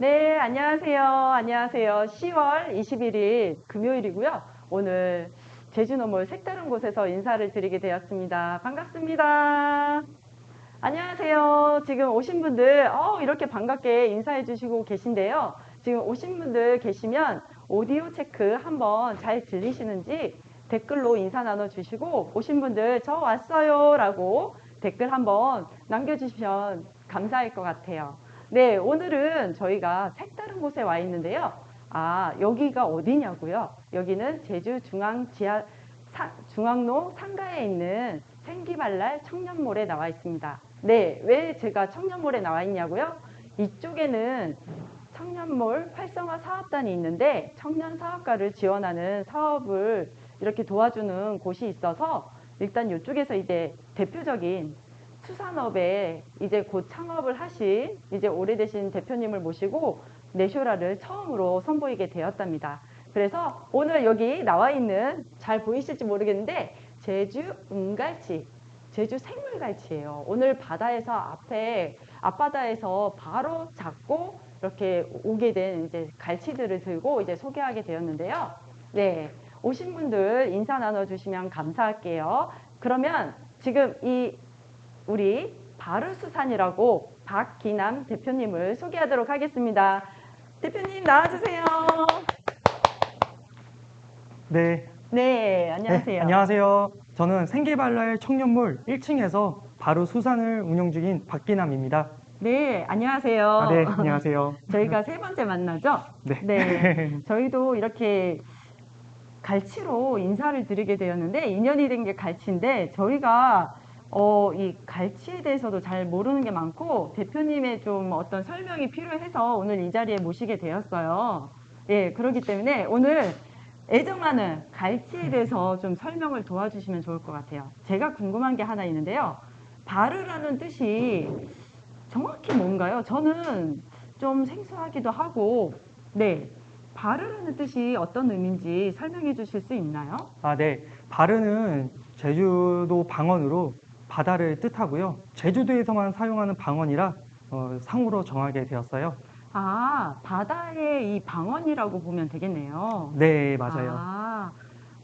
네, 안녕하세요. 안녕하세요. 10월 21일 금요일이고요. 오늘 제주노몰 색다른 곳에서 인사를 드리게 되었습니다. 반갑습니다. 안녕하세요. 지금 오신 분들 어, 이렇게 반갑게 인사해 주시고 계신데요. 지금 오신 분들 계시면 오디오 체크 한번 잘 들리시는지 댓글로 인사 나눠 주시고 오신 분들 저 왔어요 라고 댓글 한번 남겨주시면 감사할 것 같아요. 네, 오늘은 저희가 색다른 곳에 와 있는데요. 아, 여기가 어디냐고요? 여기는 제주 중앙 지하 사- 중앙로 상가에 있는 생기발랄 청년몰에 나와 있습니다. 네, 왜 제가 청년몰에 나와 있냐고요? 이쪽에는 청년몰 활성화 사업단이 있는데 청년 사업가를 지원하는 사업을 이렇게 도와주는 곳이 있어서 일단 이쪽에서 이제 대표적인 수산업에 이제 곧 창업을 하신 이제 오래되신 대표님을 모시고 내쇼라를 처음으로 선보이게 되었답니다. 그래서 오늘 여기 나와 있는 잘 보이실지 모르겠는데 제주 은갈치, 제주 생물갈치예요. 오늘 바다에서 앞에 앞바다에서 바로 잡고 이렇게 오게 된 이제 갈치들을 들고 이제 소개하게 되었는데요. 네. 오신 분들 인사 나눠주시면 감사할게요. 그러면 지금 이 우리 바르수산이라고 박기남 대표님을 소개하도록 하겠습니다. 대표님 나와주세요. 네. 네, 안녕하세요. 네, 안녕하세요. 저는 생계발랄 청년몰 1층에서 바로 수산을 운영 중인 박기남입니다. 네, 안녕하세요. 아, 네, 안녕하세요. 저희가 세 번째 만나죠? 네. 네. 저희도 이렇게 갈치로 인사를 드리게 되었는데 인연이 된 게 갈치인데 저희가 어, 이 갈치에 대해서도 잘 모르는 게 많고 대표님의 좀 어떤 설명이 필요해서 오늘 이 자리에 모시게 되었어요. 예, 그렇기 때문에 오늘 애정하는 갈치에 대해서 좀 설명을 도와주시면 좋을 것 같아요. 제가 궁금한 게 하나 있는데요. 바르라는 뜻이 정확히 뭔가요? 저는 좀 생소하기도 하고, 네. 바르라는 뜻이 어떤 의미인지 설명해 주실 수 있나요? 아, 네. 바르는 제주도 방언으로 바다를 뜻하고요. 제주도에서만 사용하는 방언이라 어, 상호로 정하게 되었어요. 아, 바다의 이 방언이라고 보면 되겠네요. 네, 맞아요. 아,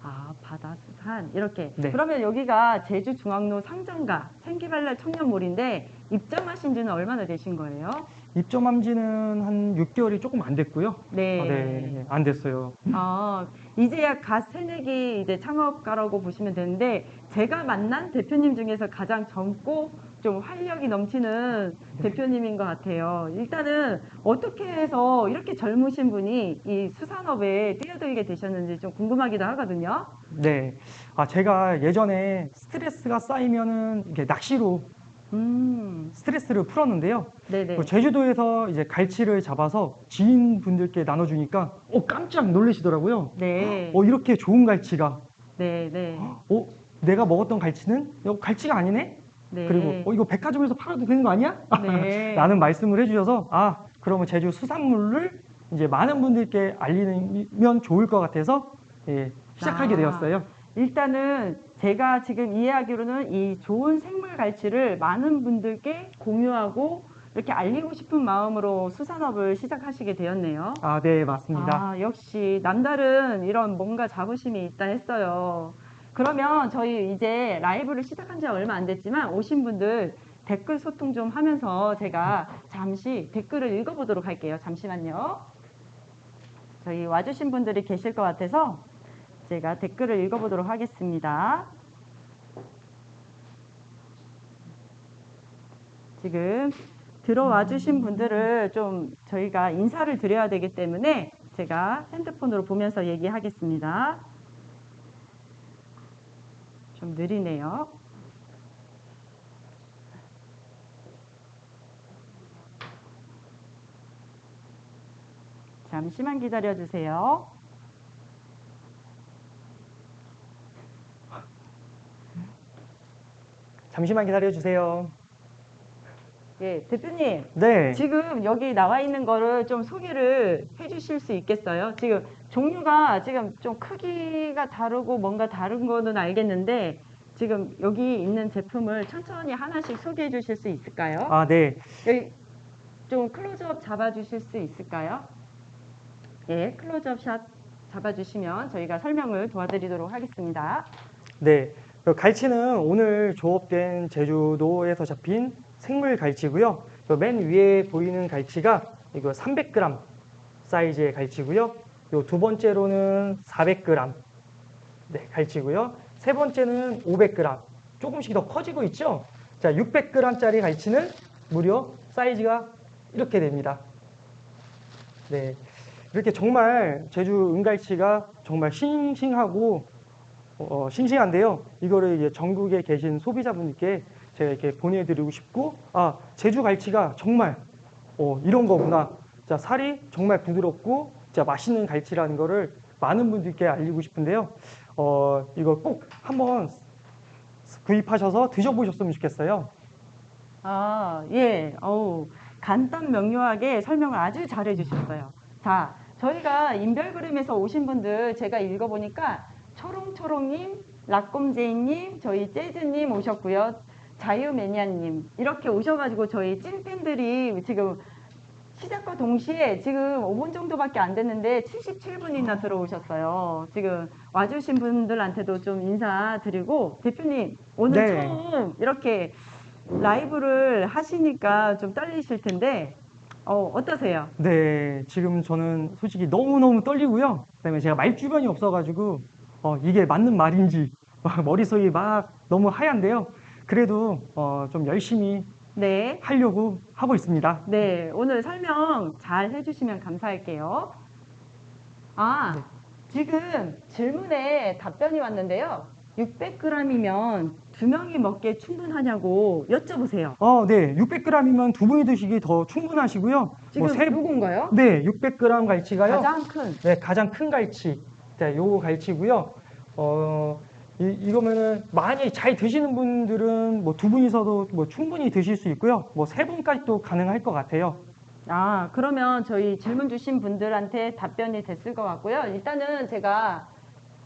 아, 바다 수산 이렇게. 네. 그러면 여기가 제주 중앙로 상점가 생기발랄 청년몰인데 입점하신 지는 얼마나 되신 거예요? 입점한 지는 한 6개월이 조금 안 됐고요. 네. 아, 네, 안 됐어요. 아, 이제야 갓 새내기 이제 창업가라고 보시면 되는데 제가 만난 대표님 중에서 가장 젊고 좀 활력이 넘치는 대표님인 것 같아요. 일단은 어떻게 해서 이렇게 젊으신 분이 이 수산업에 뛰어들게 되셨는지 좀 궁금하기도 하거든요. 네. 아, 제가 예전에 스트레스가 쌓이면은 이렇게 낚시로 음, 스트레스를 풀었는데요. 네네. 그 제주도에서 이제 갈치를 잡아서 지인분들께 나눠주니까 어 깜짝 놀라시더라고요. 네. 어 이렇게 좋은 갈치가 네, 네. 어 내가 먹었던 갈치는 이거 갈치가 아니네. 네. 그리고 어 이거 백화점에서 팔아도 되는 거 아니야? 네. 라는 말씀을 해주셔서 아 그러면 제주 수산물을 이제 많은 분들께 알리면 좋을 것 같아서 예, 시작하게 아. 되었어요. 일단은 제가 지금 이해하기로는 이 좋은 생물 갈치를 많은 분들께 공유하고 이렇게 알리고 싶은 마음으로 수산업을 시작하시게 되었네요. 아 네 맞습니다. 아, 역시 남다른 이런 뭔가 자부심이 있다 했어요. 그러면 저희 이제 라이브를 시작한 지 얼마 안 됐지만 오신 분들 댓글 소통 좀 하면서 제가 잠시 댓글을 읽어보도록 할게요. 잠시만요. 저희 와주신 분들이 계실 것 같아서 제가 댓글을 읽어보도록 하겠습니다. 지금 들어와 주신 분들을 좀 저희가 인사를 드려야 되기 때문에 제가 핸드폰으로 보면서 얘기하겠습니다. 좀 느리네요. 잠시만 기다려 주세요. 잠시만 기다려 주세요. 예, 대표님. 네. 지금 여기 나와 있는 거를 좀 소개를 해 주실 수 있겠어요? 지금 종류가 지금 좀 크기가 다르고 뭔가 다른 거는 알겠는데 지금 여기 있는 제품을 천천히 하나씩 소개해 주실 수 있을까요? 아 네. 여기 좀 클로즈업 잡아 주실 수 있을까요? 예, 클로즈업 샷 잡아 주시면 저희가 설명을 도와드리도록 하겠습니다. 네, 그 갈치는 오늘 조업된 제주도에서 잡힌 생물 갈치고요. 그맨 위에 보이는 갈치가 이거 300g 사이즈의 갈치고요. 요두 번째로는 400g 네, 갈치고요. 세 번째는 500g 조금씩 더 커지고 있죠. 자, 600g짜리 갈치는 무려 사이즈가 이렇게 됩니다. 네, 이렇게 정말 제주 은갈치가 정말 싱싱하고 어, 싱싱한데요. 이거를 이제 전국에 계신 소비자분들께 제가 이렇게 보내드리고 싶고, 아, 제주 갈치가 정말 어, 이런 거구나. 자, 살이 정말 부드럽고, 자, 맛있는 갈치라는 거를 많은 분들께 알리고 싶은데요. 어, 이거 꼭 한번 구입하셔서 드셔보셨으면 좋겠어요. 아, 예. 어우, 간단 명료하게 설명을 아주 잘 해 주셨어요. 자, 저희가 인별그램에서 오신 분들 제가 읽어보니까 초롱초롱님, 라꼼제이님, 저희 재즈님 오셨고요. 자유매니아님 이렇게 오셔가지고 저희 찐팬들이 지금 시작과 동시에 지금 5분 정도밖에 안 됐는데 77분이나 들어오셨어요. 지금 와주신 분들한테도 좀 인사드리고 대표님 오늘 네. 처음 이렇게 라이브를 하시니까 좀 떨리실 텐데 어, 어떠세요? 네, 지금 저는 솔직히 너무너무 떨리고요. 그다음에 제가 말 주변이 없어가지고 어, 이게 맞는 말인지 막 머릿속이 막 너무 하얀데요. 그래도 어, 좀 열심히 네. 하려고 하고 있습니다. 네, 오늘 설명 잘 해주시면 감사할게요. 아, 네. 지금 질문에 답변이 왔는데요. 600g이면 두 명이 먹기에 충분하냐고 여쭤보세요. 어, 네, 600g이면 두 분이 드시기 더 충분하시고요. 지금 뭐 세- 누군가요? 네, 600g 갈치가요. 가장 큰. 네, 가장 큰 갈치. 네, 요거 갈치고요. 어, 이, 이거면은 많이 잘 드시는 분들은 뭐 두 분이서도 뭐 충분히 드실 수 있고요. 뭐 세 분까지도 가능할 것 같아요. 아, 그러면 저희 질문 주신 분들한테 답변이 됐을 것 같고요. 일단은 제가,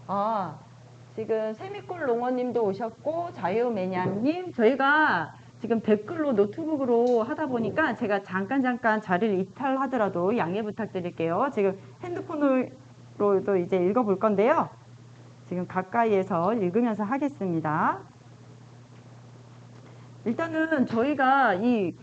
아, 지금 세미골 농어님도 오셨고, 자유매니아님, 저희가 지금 댓글로 노트북으로 하다 보니까 제가 잠깐 잠깐 자리를 이탈하더라도 양해 부탁드릴게요. 지금 핸드폰으로도 이제 읽어볼 건데요. 지금 가까이에서 읽으면서 하겠습니다. 일단은 저희가 이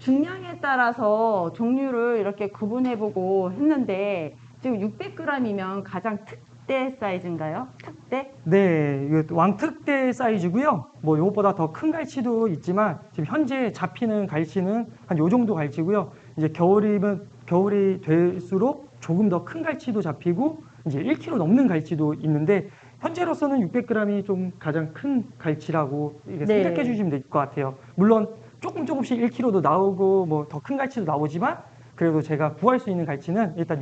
중량에 따라서 종류를 이렇게 구분해보고 했는데 지금 600g이면 가장 특대 사이즈인가요? 특대? 네, 왕특대 사이즈고요. 뭐 요거보다 더 큰 갈치도 있지만 지금 현재 잡히는 갈치는 한 요 정도 갈치고요. 이제 겨울이면 겨울이 될수록 조금 더 큰 갈치도 잡히고 이제 1kg 넘는 갈치도 있는데 현재로서는 600g이 좀 가장 큰 갈치라고 이렇게 네. 생각해 주시면 될 것 같아요. 물론 조금 조금씩 1kg도 나오고 뭐 더 큰 갈치도 나오지만 그래도 제가 구할 수 있는 갈치는 일단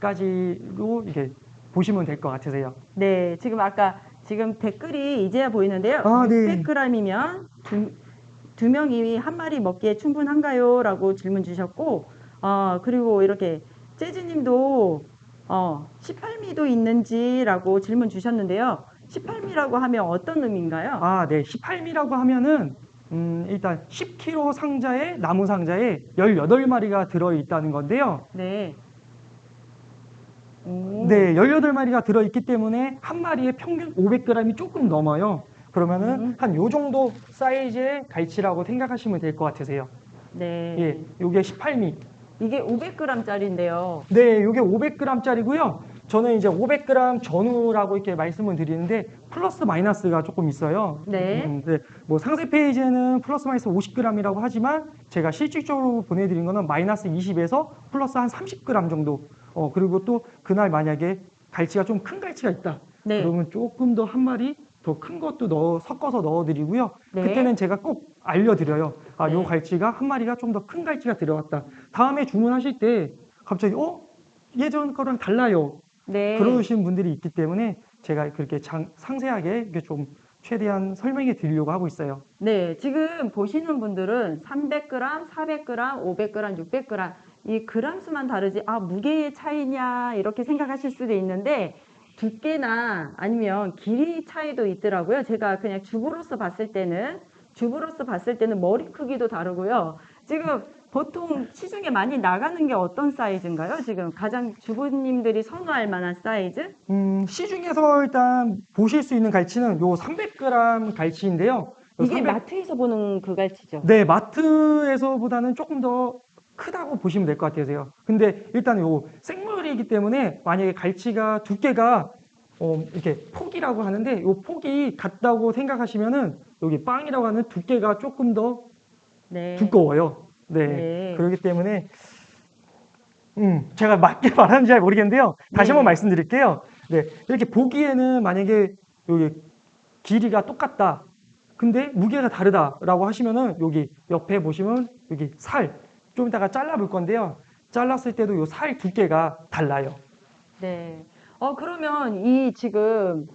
600g까지로 이게 보시면 될 것 같으세요. 네, 지금 아까 지금 댓글이 이제야 보이는데요. 아, 네. 600g이면 두, 두 명이 한 마리 먹기에 충분한가요? 라고 질문 주셨고, 어, 그리고 이렇게 재즈님도 어, 18미도 있는지라고 질문 주셨는데요. 18미라고 하면 어떤 의미인가요? 아, 네. 18미라고 하면은 음, 일단 10kg 상자에 나무 상자에 18마리가 들어 있다는 건데요. 네. 오. 네, 18마리가 들어 있기 때문에 한 마리에 평균 500g이 조금 넘어요. 그러면은 음. 한요 정도 사이즈의 갈치라고 생각하시면 될 것 같으세요. 네. 예, 요게 18미. 이게 500g짜리인데요. 네, 요게 500g짜리고요. 저는 이제 500g 전후라고 이렇게 말씀을 드리는데 플러스 마이너스가 조금 있어요. 네. 음, 네, 뭐 상세 페이지에는 플러스 마이너스 50g이라고 하지만 제가 실질적으로 보내드린 거는 마이너스 20에서 플러스 한 30g 정도. 어 그리고 또 그날 만약에 갈치가 좀 큰 갈치가 있다. 네. 그러면 조금 더 한 마리 더 큰 것도 넣어 섞어서 넣어드리고요. 네. 그때는 제가 꼭 알려드려요. 아, 요 네. 갈치가 한 마리가 좀 더 큰 갈치가 들어갔다. 다음에 주문하실 때 갑자기 어 예전 거랑 달라요. 네. 그러신 분들이 있기 때문에 제가 그렇게 장- 상세하게 이렇게 좀 최대한 설명해 드리려고 하고 있어요. 네, 지금 보시는 분들은 300g, 400g, 500g, 600g 이 그람 수만 다르지 아 무게의 차이냐 이렇게 생각하실 수도 있는데 두께나 아니면 길이 차이도 있더라고요. 제가 그냥 주부로서 봤을 때는 주부로서 봤을 때는 머리 크기도 다르고요. 지금 보통 시중에 많이 나가는 게 어떤 사이즈인가요? 지금 가장 주부님들이 선호할 만한 사이즈? 음, 시중에서 일단 보실 수 있는 갈치는 요 300g 갈치인데요. 요 이게 300 마트에서 보는 그 갈치죠? 네, 마트에서보다는 조금 더 크다고 보시면 될 것 같아요. 근데 일단 요 생물이기 때문에 만약에 갈치가 두께가 어, 이렇게 폭이라고 하는데 요 폭이 같다고 생각하시면은 여기 빵이라고 하는 두께가 조금 더 네. 두꺼워요. 네. 네. 그렇기 때문에 음, 제가 맞게 말하는지 잘 모르겠는데요. 다시 네. 한번 말씀드릴게요. 네. 이렇게 보기에는 만약에 여기 길이가 똑같다. 근데 무게가 다르다라고 하시면은 여기 옆에 보시면 여기 살 좀 이따가 잘라 볼 건데요. 잘랐을 때도 요살 두께가 달라요. 네. 어, 그러면 이 지금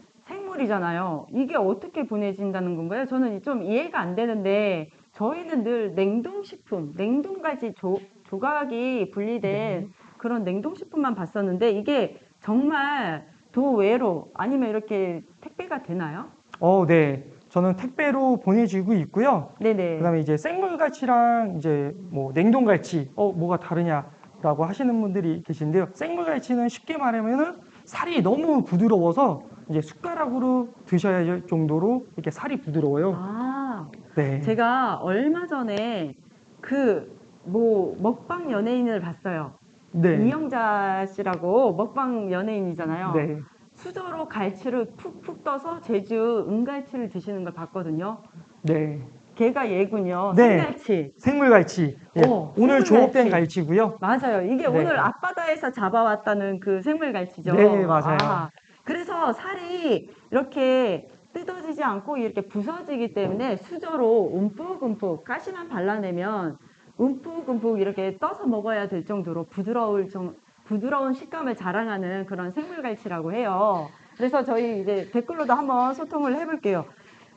생물이잖아요. 이게 어떻게 보내진다는 건가요? 저는 좀 이해가 안 되는데, 저희는 늘 냉동식품, 냉동까지 조, 조각이 분리된 그런 냉동식품만 봤었는데, 이게 정말 도외로 아니면 이렇게 택배가 되나요? 어, 네. 저는 택배로 보내지고 있고요. 네네. 그다음에 이제 생물갈치랑 이제 뭐 냉동갈치 어 뭐가 다르냐라고 하시는 분들이 계신데요. 생물갈치는 쉽게 말하면은 살이 너무 부드러워서 이제 숟가락으로 드셔야 할 정도로 이렇게 살이 부드러워요. 아, 네. 제가 얼마 전에 그 뭐 먹방 연예인을 봤어요. 네. 이영자 씨라고 먹방 연예인이잖아요. 네. 수저로 갈치를 푹푹 떠서 제주 은갈치를 드시는 걸 봤거든요. 네. 걔가 얘군요. 네. 생갈치. 생물갈치. 예. 어, 오늘 생물갈치. 조업된 갈치고요. 맞아요. 이게 네. 오늘 앞바다에서 잡아왔다는 그 생물갈치죠. 네, 맞아요. 아, 그래서 살이 이렇게 뜯어지지 않고 이렇게 부서지기 때문에 수저로 움푹움푹 가시만 발라내면 움푹움푹 이렇게 떠서 먹어야 될 정도로 부드러울 정, 부드러운 식감을 자랑하는 그런 생물갈치라고 해요. 그래서 저희 이제 댓글로도 한번 소통을 해볼게요.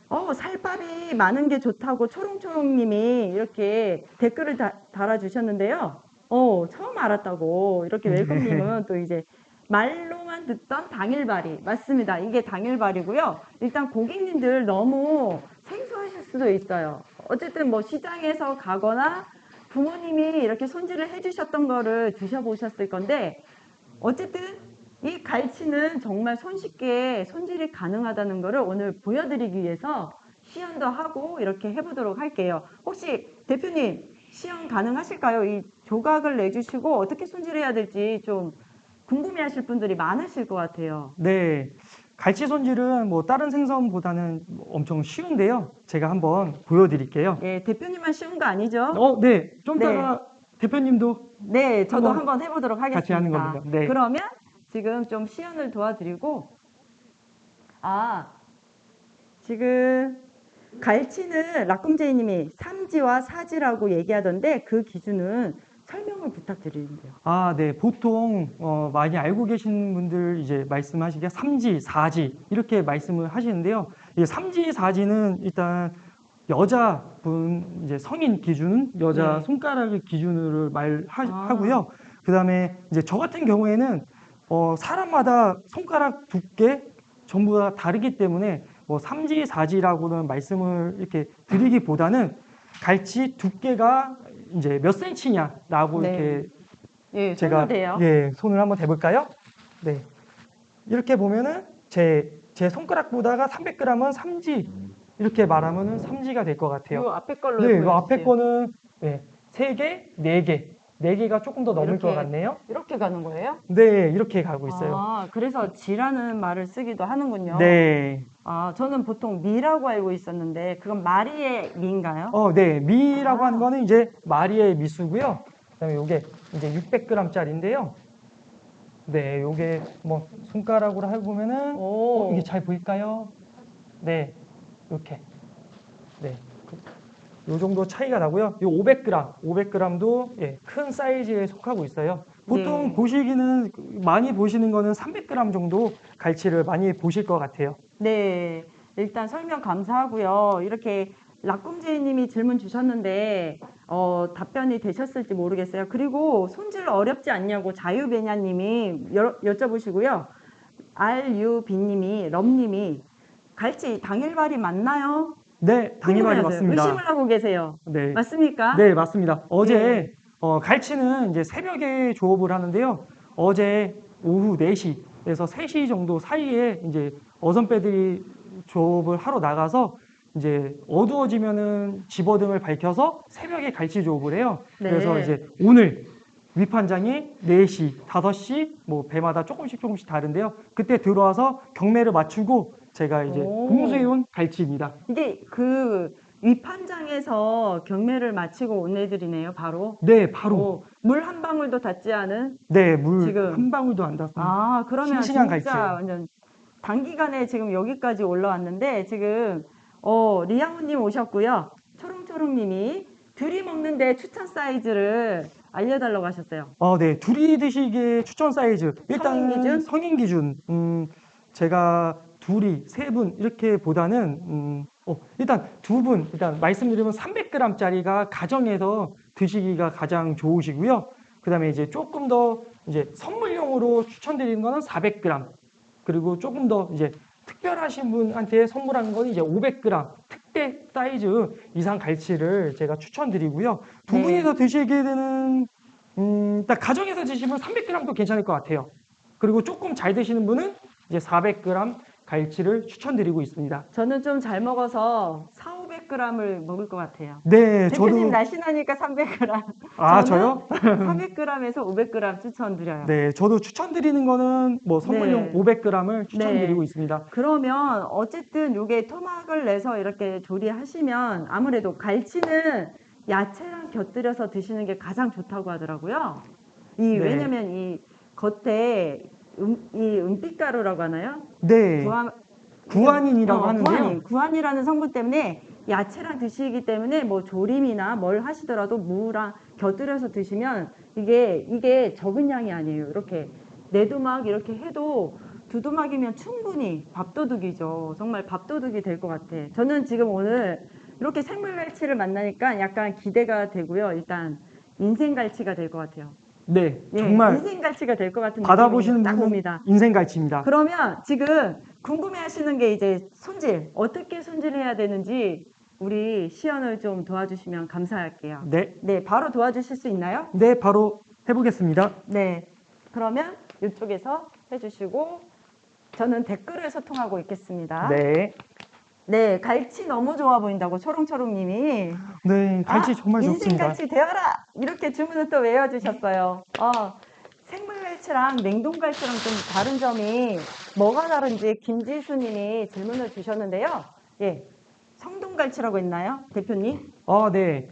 어, 살밥이 많은 게 좋다고 초롱초롱님이 이렇게 댓글을 다, 달아주셨는데요. 어, 처음 알았다고 이렇게 네. 웰컴님은 또 이제 말로만 듣던 당일발이 맞습니다. 이게 당일발이고요. 일단 고객님들 너무 생소하실 수도 있어요. 어쨌든 뭐 시장에서 가거나 부모님이 이렇게 손질을 해주셨던 거를 드셔보셨을 건데 어쨌든 이 갈치는 정말 손쉽게 손질이 가능하다는 거를 오늘 보여드리기 위해서 시연도 하고 이렇게 해보도록 할게요. 혹시 대표님 시연 가능하실까요? 이 조각을 내주시고 어떻게 손질해야 될지 좀 궁금해하실 분들이 많으실 것 같아요. 네. 갈치 손질은 뭐 다른 생선보다는 엄청 쉬운데요. 제가 한번 보여드릴게요. 예, 대표님만 쉬운 거 아니죠? 어, 네. 좀 네. 이따가 대표님도 네, 저도 한번 한번 해보도록 하겠습니다. 같이 하는 겁니다. 네. 그러면 지금 좀 시연을 도와드리고, 아, 지금 갈치는 라꿈제이님이 삼지와 사지라고 얘기하던데 그 기준은 설명을 부탁드리는데요. 아, 네. 보통 어, 많이 알고 계신 분들 이제 말씀하시기에 삼지, 사지 이렇게 말씀을 하시는데요. 이 삼지, 사지는 일단 여자분 이제 성인 기준, 여자 네. 손가락을 기준으로 아. 말하고요. 그다음에 이제 저 같은 경우에는 어, 사람마다 손가락 두께 전부 다 다르기 때문에 뭐 삼지, 사지라고는 말씀을 이렇게 드리기보다는 갈치 두께가 이제 몇 센치냐라고 네. 이렇게 예, 제가. 예 손을 한번 대볼까요? 네 이렇게 보면은 제 제 손가락보다가 300g은 삼지 이렇게 말하면은 삼지가 될것이 같아요. 앞에 걸로 네, 이 앞에. 거는 네, 세 개, 네 개, 네 개가 조금 더 넘을 이렇게. 것 같네요. 이렇게 가는 거예요? 네, 이렇게 가고 있어요. 아, 그래서 지라는 말을 쓰기도 하는군요. 네, 아, 저는 보통 미라고 알고 있었는데 그건 마리의 미인가요? 어, 네, 미라고 아. 하는 거는 이제 마리의 미수고요. 그다음에 요게 이제 600g짜리인데요. 네, 요게 뭐 손가락으로 해 보면은 오. 어, 이게 잘 보일까요? 네, 이렇게. 네. 요 정도 차이가 나고요. 요 500g, 500g도 예, 큰 사이즈에 속하고 있어요. 보통 네. 보시기는 많이 보시는 거는 300g 정도 갈치를 많이 보실 것 같아요. 네, 일단 설명 감사하고요. 이렇게 라꿈제이님이 질문 주셨는데 어, 답변이 되셨을지 모르겠어요. 그리고 손질 어렵지 않냐고 자유배냐님이 여, 여쭤보시고요. RUB님이 럼님이 갈치 당일발이 맞나요? 네, 궁금해하세요. 맞습니다. 의심을 하고 계세요. 네. 맞습니까? 네, 맞습니다. 어제 네. 어, 갈치는 이제 새벽에 조업을 하는데요. 어제 오후 4시에서 3시 정도 사이에 이제 어선배들이 조업을 하러 나가서 이제 어두워지면은 집어등을 밝혀서 새벽에 갈치 조업을 해요. 네. 그래서 이제 오늘 위판장이 4시, 5시 뭐 배마다 조금씩 조금씩 다른데요. 그때 들어와서 경매를 맞추고 제가 이제 오. 공수해온 갈치입니다. 이게 그 위판장에서 경매를 마치고 온 애들이네요, 바로. 네, 바로 오, 물한 방울도 닿지 않은. 네, 물 지금- 한 방울도 안 닿습니다. 아, 그러면 싱싱한 진짜 갈치예요. 완전 단기간에 지금 여기까지 올라왔는데 지금 어, 리양우님 오셨고요. 초롱초롱님이 둘이 먹는데 추천 사이즈를 알려달라고 하셨어요. 어, 네. 둘이 드시기에 추천 사이즈. 일단 성인 기준? 성인 기준. 음, 제가 둘이 세 분 이렇게 보다는 음, 어, 일단 두 분 일단 말씀드리면 300g짜리가 가정에서 드시기가 가장 좋으시고요. 그 다음에 이제 조금 더 이제 선물용으로 추천드리는 거는 400g. 그리고 조금 더 이제 특별하신 분한테 선물하는 건 이제 500g 특대 사이즈 이상 갈치를 제가 추천드리고요. 두 네. 분이서 드시게 되는 음, 딱 가정에서 드시면 300g도 괜찮을 것 같아요. 그리고 조금 잘 드시는 분은 이제 400g 갈치를 추천드리고 있습니다. 저는 좀 잘 먹어서 4, 500g을 먹을 것 같아요. 네, 대표님 저도 날씬하니까 300g. 아 저요? 400g에서 500g 추천드려요. 네, 저도 추천드리는 거는 뭐 선물용 네. 500g을 추천드리고 네. 있습니다. 그러면 어쨌든 요게 토막을 내서 이렇게 조리하시면 아무래도 갈치는 야채랑 곁들여서 드시는 게 가장 좋다고 하더라고요. 이 네. 왜냐면 이 겉에 음, 이 은빛가루라고 하나요? 네, 구안, 구안인이라고 어, 하는데요. 구안인, 구안이라는 성분 때문에 야채랑 드시기 때문에 뭐 조림이나 뭘 하시더라도 무랑 곁들여서 드시면 이게 이게 적은 양이 아니에요. 이렇게 네두막 이렇게 해도 두두막이면 충분히 밥도둑이죠. 정말 밥도둑이 될 것 같아. 저는 지금 오늘 이렇게 생물갈치를 만나니까 약간 기대가 되고요. 일단 인생갈치가 될 것 같아요. 네, 예, 정말 인생 갈치가 될 것 같은 받아보시는 딱 옵니다. 인생 갈치입니다. 그러면 지금 궁금해하시는 게 이제 손질 어떻게 손질해야 되는지 우리 시연을 좀 도와주시면 감사할게요. 네, 네, 바로 도와주실 수 있나요? 네, 바로 해보겠습니다. 네. 그러면 이쪽에서 해주시고 저는 댓글을 소통하고 있겠습니다. 네, 네, 갈치 너무 좋아 보인다고 초롱초롱님이 네, 갈치 아, 정말 좋습니다. 인생갈치 되어라 이렇게 주문을 또 외워주셨어요. 어, 생물갈치랑 냉동갈치랑 좀 다른 점이 뭐가 다른지 김지수님이 질문을 주셨는데요. 예, 성동갈치라고 했나요, 대표님? 아, 네.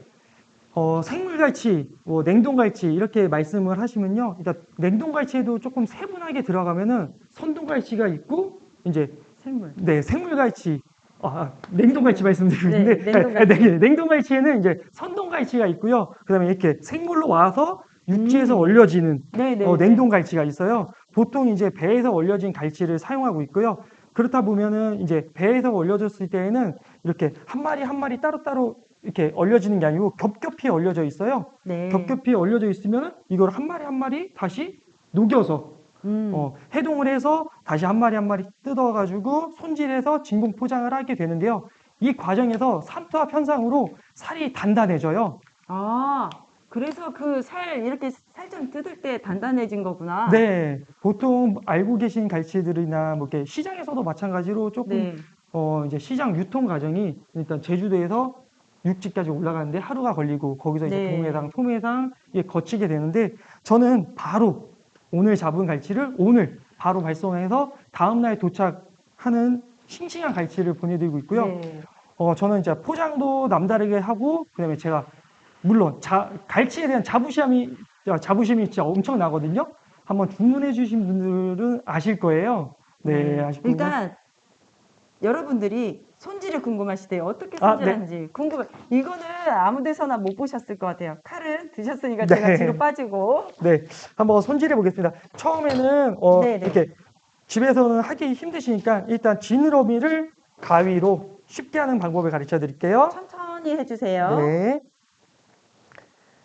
어, 생물갈치, 뭐 냉동갈치 이렇게 말씀을 하시면요. 일단 냉동갈치에도 조금 세분하게 들어가면은 선동갈치가 있고 이제 생물. 네 생물갈치, 아, 냉동갈치 말씀드리고 네, 있는데 냉동갈치. 네, 냉동갈치에는 이제 선동갈치가 있고요. 그다음에 이렇게 생물로 와서 육지에서 음. 얼려지는 네, 네. 어, 네. 냉동갈치가 있어요. 보통 이제 배에서 얼려진 갈치를 사용하고 있고요. 그렇다 보면은 이제 배에서 얼려졌을 때에는 이렇게 한 마리 한 마리 따로따로 이렇게 얼려지는 게 아니고 겹겹이 얼려져 있어요. 네. 겹겹이 얼려져 있으면 이걸 한 마리 한 마리 다시 녹여서 음. 어, 해동을 해서 다시 한 마리 한 마리 뜯어가지고 손질해서 진공 포장을 하게 되는데요. 이 과정에서 삼투압 현상으로 살이 단단해져요. 아, 그래서 그 살 이렇게 살점 뜯을 때 단단해진 거구나. 네, 보통 알고 계신 갈치들이나 뭐 이렇게 시장에서도 마찬가지로 조금 네. 어, 이제 시장 유통 과정이 일단 제주도에서 육지까지 올라가는데 하루가 걸리고 거기서 이제 네. 동해상, 토해상 에 거치게 되는데 저는 바로 오늘 잡은 갈치를 오늘 바로 발송해서 다음날 도착하는 싱싱한 갈치를 보내드리고 있고요. 네. 어, 저는 이제 포장도 남다르게 하고 그다음에 제가 물론 자, 갈치에 대한 자부심이 자부심이 진짜 엄청 나거든요. 한번 주문해 주신 분들은 아실 거예요. 네, 아실 거고. 그러니까 여러분들이 손질이 궁금하시대요. 어떻게 아, 네. 손질하는지 궁금해. 이거는 아무 데서나 못 보셨을 것 같아요. 칼은 드셨으니까 네. 제가 뒤로 빠지고. 네, 한번 손질해 보겠습니다. 처음에는 어, 네, 네. 이렇게 집에서는 하기 힘드시니까 일단 지느러미를 가위로 쉽게 하는 방법을 가르쳐 드릴게요. 천천히 해주세요. 네.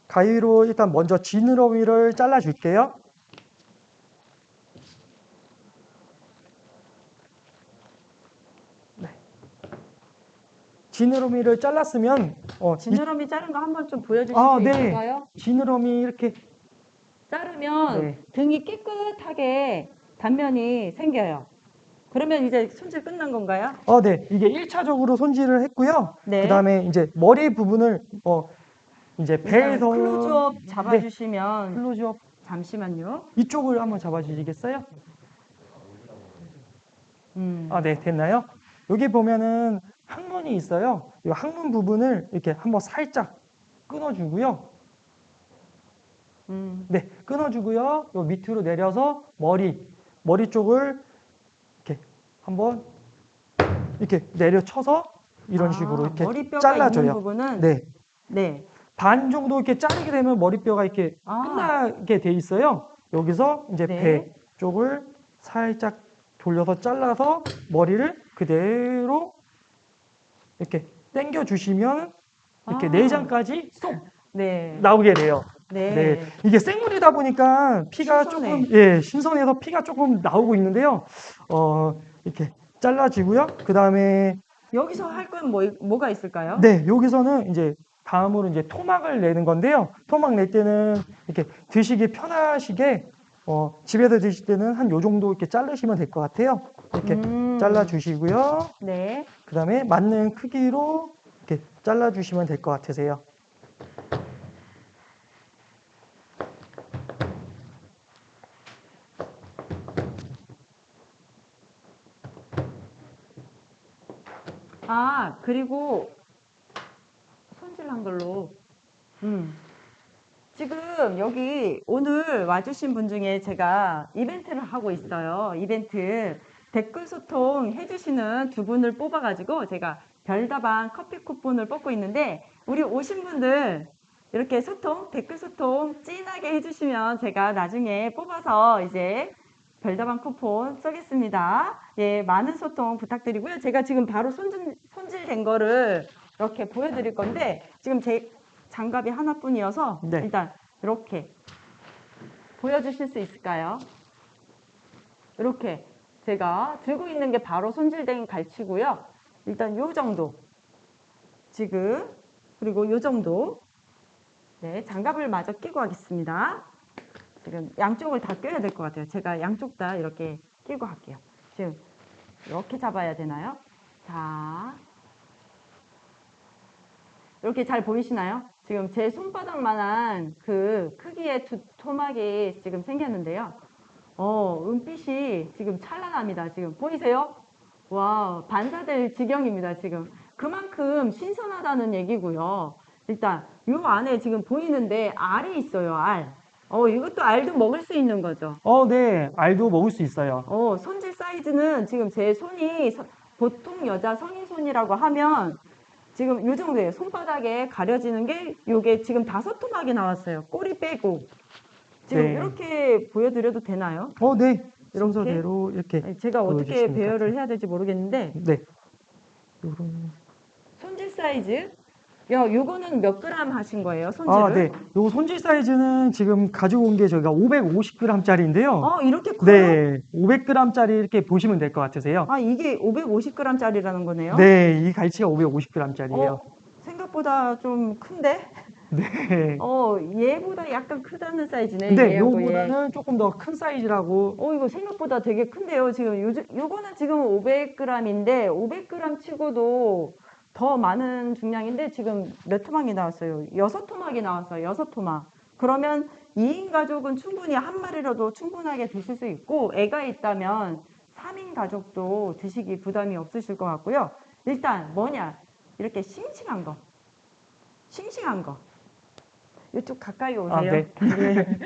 가위로 일단 먼저 지느러미를 잘라 줄게요. 지느러미를 잘랐으면 어, 이 지느러미 자른 거 한번 좀 보여주실 아, 수 네. 있을까요? 지느러미 이렇게 자르면 네. 등이 깨끗하게 단면이 생겨요. 그러면 이제 손질 끝난 건가요? 어, 네. 이게 1차적으로 손질을 했고요. 네. 그다음에 이제 머리 부분을 어 이제 배에서 클로즈업 네. 잡아주시면 클로즈업 잠시만요. 이쪽을 한번 잡아 주시겠어요? 음. 아, 네. 됐나요? 여기 보면은 항문이 있어요. 이 항문 부분을 이렇게 한번 살짝 끊어 주고요. 음. 네, 끊어주고요. 요 밑으로 내려서 머리, 머리 쪽을 이렇게 한번 이렇게 내려쳐서 이런 아, 식으로 이렇게 머리뼈가 잘라줘요. 네, 네. 반 정도 이렇게 자르게 되면 머리뼈가 이렇게 아. 끝나게 돼 있어요. 여기서 이제 네. 배 쪽을 살짝 돌려서 잘라서 머리를 그대로 이렇게 당겨 주시면 이렇게 아. 내장까지 쏙 네. 나오게 돼요. 네. 네. 이게 생물이다 보니까 피가 신선해. 조금 예 신선해서 피가 조금 나오고 있는데요. 어 이렇게 잘라지고요. 그 다음에 여기서 할 건 뭐, 뭐가 있을까요? 네 여기서는 이제 다음으로 이제 토막을 내는 건데요. 토막 낼 때는 이렇게 드시기 편하시게 어 집에서 드실 때는 한 요 정도 이렇게 자르시면 될 것 같아요. 이렇게 음. 잘라 주시고요. 네. 그 다음에 맞는 크기로 이렇게 잘라 주시면 될 것 같으세요. 아, 그리고 손질한 걸로. 음. 지금 여기 오늘 와주신 분 중에 제가 이벤트를 하고 있어요. 이벤트. 댓글 소통 해주시는 두 분을 뽑아가지고 제가 별다방 커피 쿠폰을 뽑고 있는데 우리 오신 분들 이렇게 소통, 댓글 소통 진하게 해주시면 제가 나중에 뽑아서 이제 별다방 쿠폰 쏘겠습니다. 예, 많은 소통 부탁드리고요. 제가 지금 바로 손질, 손질된 거를 이렇게 보여드릴 건데 지금 제 장갑이 하나뿐이어서 네. 일단 이렇게 보여주실 수 있을까요? 이렇게 제가 들고 있는 게 바로 손질된 갈치고요. 일단 요 정도 지금 그리고 요 정도 네 장갑을 마저 끼고 하겠습니다. 지금 양쪽을 다 껴야 될 것 같아요. 제가 양쪽 다 이렇게 끼고 할게요. 지금 이렇게 잡아야 되나요? 자, 이렇게 잘 보이시나요? 지금 제 손바닥만한 그 크기의 두 토막이 지금 생겼는데요. 어, 은빛이 지금 찬란합니다. 지금 보이세요? 와, 반사될 지경입니다. 지금 그만큼 신선하다는 얘기고요. 일단 요 안에 지금 보이는데 알이 있어요. 알. 어, 이것도 알도 먹을 수 있는 거죠. 어, 네, 알도 먹을 수 있어요. 어, 손질 사이즈는 지금 제 손이 서- 보통 여자 성인 손이라고 하면 지금 요 정도예요. 손바닥에 가려지는 게 요게 지금 다섯 토막이 나왔어요. 꼬리 빼고. 지금 네. 이렇게 보여드려도 되나요? 어, 네, 이렇게? 순서대로 이렇게 아니, 제가 어떻게 배열을 해야 될지 모르겠는데 네. 요런 손질 사이즈 야, 요거는 몇 그램 하신 거예요? 손질을? 아, 네. 요 손질 사이즈는 지금 가지고 온 게 저희가 550g짜리인데요. 아, 이렇게 커요? 네, 500g짜리 이렇게 보시면 될 것 같으세요. 아, 이게 550g짜리라는 거네요? 네, 이 갈치가 550g짜리예요. 어, 생각보다 좀 큰데? 네. 어, 얘보다 약간 크다는 사이즈네. 근데 얘하고 얘. 요거보다는 조금 더 큰 사이즈라고. 어, 이거 생각보다 되게 큰데요. 지금 요, 요거는 지금 500g인데, 500g 치고도 더 많은 중량인데, 지금 몇 토막이 나왔어요? 여섯 토막이 나왔어요. 여섯 토막. 그러면 2인 가족은 충분히 한 마리라도 충분하게 드실 수 있고, 애가 있다면 3인 가족도 드시기 부담이 없으실 것 같고요. 일단 뭐냐? 이렇게 싱싱한 거. 싱싱한 거. 이쪽 가까이 오세요. 아, 네. 네.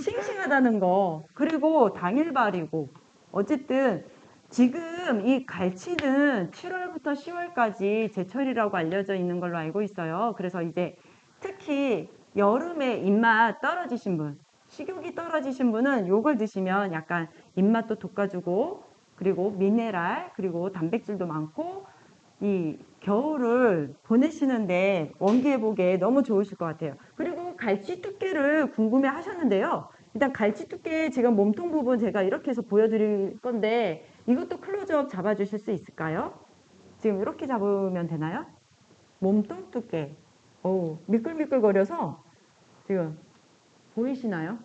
싱싱하다는 거 그리고 당일발이고 어쨌든 지금 이 갈치는 7월부터 10월까지 제철이라고 알려져 있는 걸로 알고 있어요. 그래서 이제 특히 여름에 입맛 떨어지신 분, 식욕이 떨어지신 분은 요걸 드시면 약간 입맛도 돋궈주고 그리고 미네랄 그리고 단백질도 많고 이 겨울을 보내시는데 원기 회복에 너무 좋으실 것 같아요. 그리고 갈치 두께를 궁금해 하셨는데요. 일단 갈치 두께 지금 몸통 부분 제가 이렇게 해서 보여드릴 건데 이것도 클로즈업 잡아주실 수 있을까요? 지금 이렇게 잡으면 되나요? 몸통 두께. 오, 미끌미끌거려서 지금 보이시나요?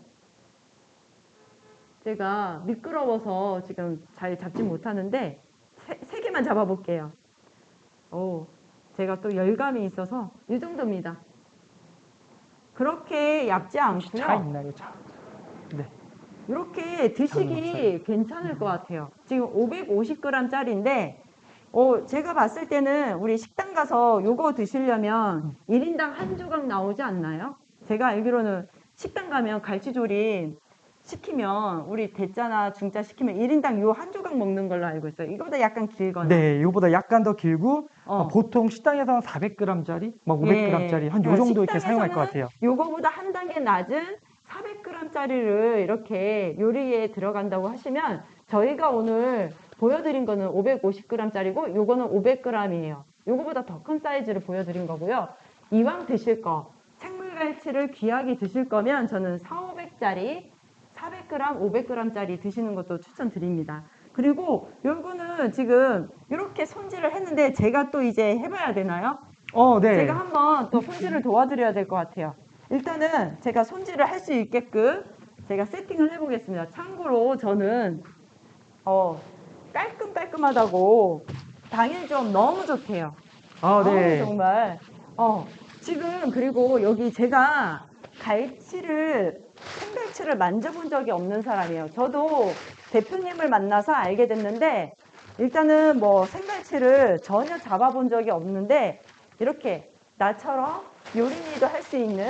제가 미끄러워서 지금 잘 잡지 못하는데 세, 세 개만 잡아볼게요. 오, 제가 또 열감이 있어서 이 정도입니다. 그렇게 얇지 차 않고요. 있나요? 차. 네. 이렇게 드시기 장갑차요? 괜찮을 것 같아요. 지금 550g짜리인데, 어, 제가 봤을 때는 우리 식당 가서 요거 드시려면 1인당 한 조각 나오지 않나요? 제가 알기로는 식당 가면 갈치조림 시키면 우리 대짜나 중짜 시키면 1인당 요 한 조각 먹는 걸로 알고 있어요. 이거보다 약간 길거나. 네, 이거보다 약간 더 길고 어. 아, 보통 식당에서는 400g짜리, 막 500g짜리 한요 어, 정도 이렇게 사용할 것 같아요. 요거보다 한 단계 낮은 400g짜리를 이렇게 요리에 들어간다고 하시면 저희가 오늘 보여드린 거는 550g짜리고 요거는 500g이에요. 요거보다 더 큰 사이즈를 보여드린 거고요. 이왕 드실 거 생물갈치를 귀하게 드실 거면 저는 4, 500짜리 400g, 500g짜리 드시는 것도 추천드립니다. 그리고 요거는 지금 이렇게 손질을 했는데 제가 또 이제 해봐야 되나요? 어, 네. 제가 한번 또 손질을 도와드려야 될 것 같아요. 일단은 제가 손질을 할 수 있게끔 제가 세팅을 해보겠습니다. 참고로 저는 어, 깔끔깔끔하다고 당일 좀 너무 좋대요. 아, 네. 어우, 정말. 어, 지금 그리고 여기 제가 갈치를 생갈치를 만져본 적이 없는 사람이에요. 저도 대표님을 만나서 알게 됐는데 일단은 뭐 생갈치를 전혀 잡아본 적이 없는데 이렇게 나처럼 요리니도 할 수 있는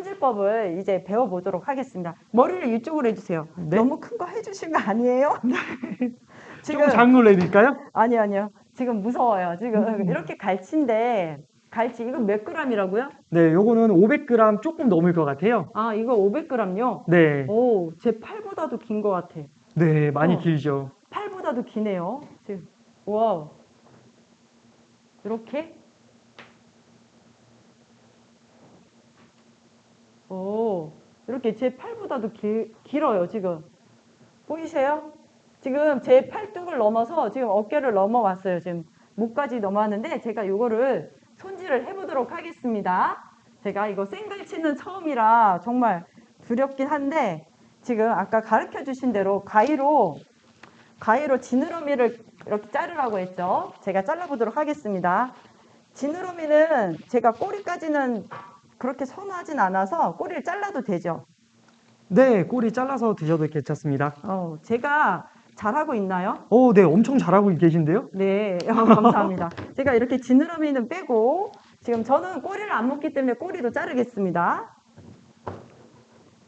손질법을 이제 배워보도록 하겠습니다. 머리를 이쪽으로 해주세요. 네. 너무 큰 거 해주신 거 아니에요? 조금 장로 내릴까요? 아니 아니요. 지금 무서워요. 지금 음. 이렇게 갈치인데 갈치 이거 몇 g이라고요? 네, 요거는 500g 조금 넘을 것 같아요. 아 이거 500g요? 네. 오, 제 팔보다도 긴 것 같아. 네, 많이 어. 길죠. 팔보다도 기네요. 지금 와우. 이렇게? 오, 이렇게 제 팔보다도 길, 길어요, 지금. 보이세요? 지금 제 팔뚝을 넘어서 지금 어깨를 넘어왔어요. 지금 목까지 넘어왔는데 제가 이거를 손질을 해보도록 하겠습니다. 제가 이거 생갈치는 처음이라 정말 두렵긴 한데 지금 아까 가르쳐 주신 대로 가위로 가위로 지느러미를 이렇게 자르라고 했죠. 제가 잘라보도록 하겠습니다. 지느러미는 제가 꼬리까지는 그렇게 선호하진 않아서 꼬리를 잘라도 되죠. 네, 꼬리 잘라서 드셔도 괜찮습니다. 어, 제가 잘하고 있나요? 오, 네, 엄청 잘하고 계신데요? 네, 어, 감사합니다. 제가 이렇게 지느러미는 빼고 지금 저는 꼬리를 안 먹기 때문에 꼬리도 자르겠습니다.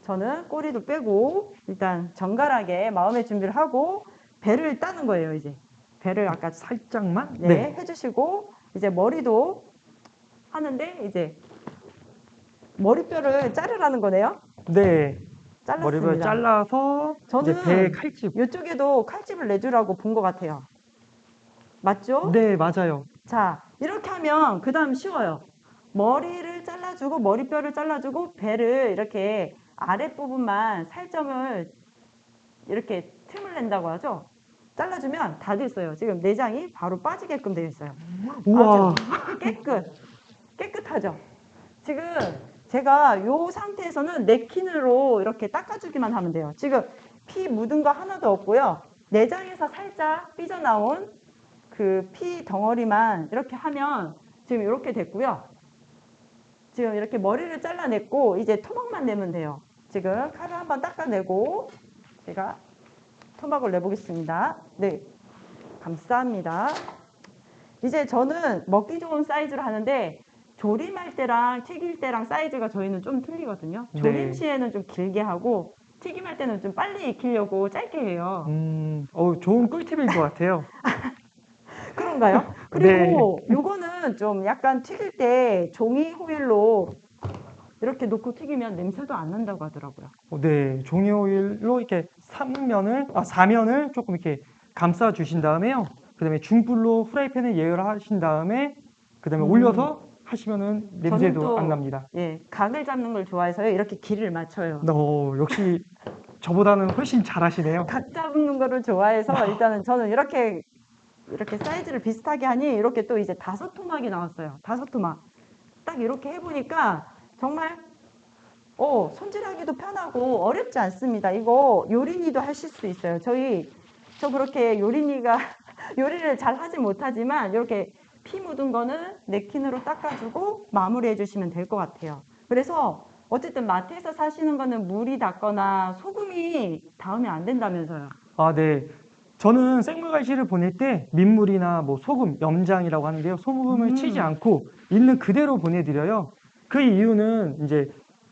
저는 꼬리도 빼고 일단 정갈하게 마음의 준비를 하고 배를 따는 거예요, 이제. 배를 아까 살짝만? 네, 해주시고 이제 머리도 하는데 이제 머리뼈를 자르라는 거네요. 네. 잘랐습니다. 머리를 잘라서 저는 이제 배 칼집. 이쪽에도 칼집을 내주라고 본 것 같아요. 맞죠? 네, 맞아요. 자, 이렇게 하면 그 다음 쉬워요. 머리를 잘라주고 머리뼈를 잘라주고 배를 이렇게 아랫부분만 살점을 이렇게 틈을 낸다고 하죠. 잘라주면 다 됐어요. 지금 내장이 바로 빠지게끔 되어 있어요. 우와. 깨끗, 깨끗하죠. 지금 제가 요 상태에서는 냅킨으로 이렇게 닦아주기만 하면 돼요. 지금 피 묻은 거 하나도 없고요. 내장에서 살짝 삐져나온 그 피 덩어리만 이렇게 하면 지금 이렇게 됐고요. 지금 이렇게 머리를 잘라냈고 이제 토막만 내면 돼요. 지금 칼을 한번 닦아내고 제가 토막을 내보겠습니다. 네, 감사합니다. 이제 저는 먹기 좋은 사이즈로 하는데 조림할 때랑 튀길 때랑 사이즈가 저희는 좀 틀리거든요. 네. 조림 시에는 좀 길게 하고 튀김할 때는 좀 빨리 익히려고 짧게 해요. 음, 어, 좋은 꿀팁일 것 같아요. 그런가요? 그리고 요거는 좀 약간 튀길 때 종이 호일로 이렇게 놓고 튀기면 냄새도 안 난다고 하더라고요. 어, 네, 종이 오일로 이렇게 삼면을, 아, 사면을 조금 이렇게 감싸 주신 다음에요. 그 다음에 중불로 프라이팬에 예열하신 다음에 그 다음에 음. 올려서 하시면은 냄새도 또- 안 납니다. 예, 각을 잡는 걸 좋아해서요. 이렇게 길을 맞춰요. 어, 역시 저보다는 훨씬 잘하시네요. 각 잡는 거를 좋아해서 일단은 저는 이렇게 이렇게 사이즈를 비슷하게 하니 이렇게 또 이제 다섯 토막이 나왔어요. 다섯 토막. 딱 이렇게 해보니까 정말 어, 손질하기도 편하고 어렵지 않습니다. 이거 요린이도 하실 수 있어요. 저희 저 그렇게 요린이가 요리를 잘 하지 못하지만 이렇게 피 묻은 거는 냅킨으로 닦아주고 마무리해 주시면 될 것 같아요. 그래서 어쨌든 마트에서 사시는 거는 물이 닿거나 소금이 닿으면 안 된다면서요. 아, 네. 저는 생물 갈치를 보낼 때 민물이나 뭐 소금, 염장이라고 하는데요. 소금을 음. 치지 않고 있는 그대로 보내드려요. 그 이유는 이제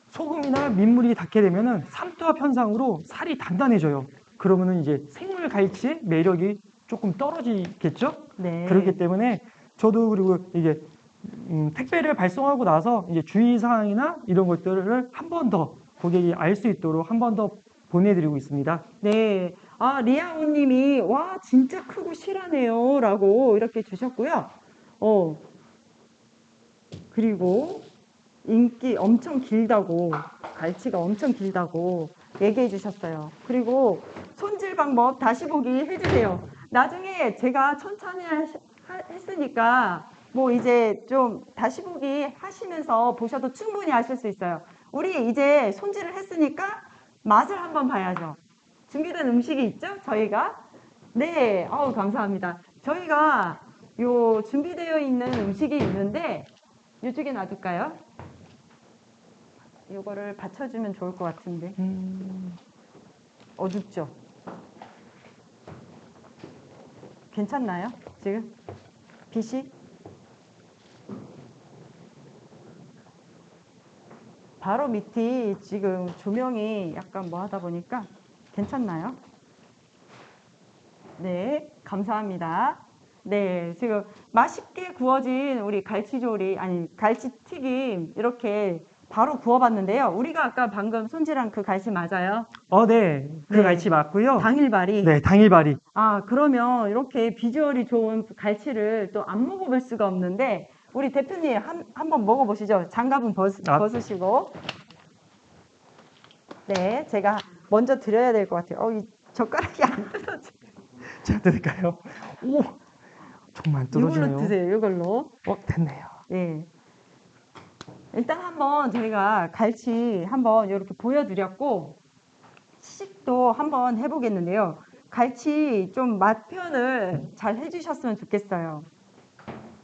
소금이나 민물이 닿게 되면은 삼투압 현상으로 살이 단단해져요. 그러면은 이제 생물 갈치의 매력이 조금 떨어지겠죠? 네. 그렇기 때문에 저도 그리고 이게 음, 택배를 발송하고 나서 이제 주의사항이나 이런 것들을 한 번 더 고객이 알 수 있도록 한 번 더 보내드리고 있습니다. 네. 아, 리아오님이, 와, 진짜 크고 실하네요. 라고 이렇게 주셨고요. 어. 그리고, 인기 엄청 길다고, 갈치가 엄청 길다고 얘기해 주셨어요. 그리고, 손질 방법 다시 보기 해주세요. 나중에 제가 천천히 했으니까, 뭐 이제 좀 다시 보기 하시면서 보셔도 충분히 아실 수 있어요. 우리 이제 손질을 했으니까 맛을 한번 봐야죠. 준비된 음식이 있죠? 저희가 네, 어우 감사합니다. 저희가 요 준비되어 있는 음식이 있는데 이쪽에 놔둘까요? 이거를 받쳐주면 좋을 것 같은데 음, 어둡죠? 괜찮나요? 지금 빛이 바로 밑이 지금 조명이 약간 뭐 하다 보니까 괜찮나요? 네, 감사합니다. 네, 지금 맛있게 구워진 우리 갈치조리, 아니, 갈치튀김 이렇게 바로 구워봤는데요. 우리가 아까 방금 손질한 그 갈치 맞아요? 어, 네. 그 네. 갈치 맞고요. 당일발이. 네, 당일발이. 아, 그러면 이렇게 비주얼이 좋은 갈치를 또 안 먹어볼 수가 없는데, 우리 대표님 한, 한번 먹어보시죠. 장갑은 벗, 아. 벗으시고. 네, 제가 먼저 드려야 될 것 같아요. 어, 이 젓가락이 안 뜯어지. 제가 드릴까요? 오, 정말 이걸로 뜯어지네요. 드세요, 이걸로. 어, 됐네요. 예. 일단 한번 저희가 갈치 한번 이렇게 보여드렸고, 시식도 한번 해보겠는데요. 갈치 좀 맛 표현을 잘 해주셨으면 좋겠어요.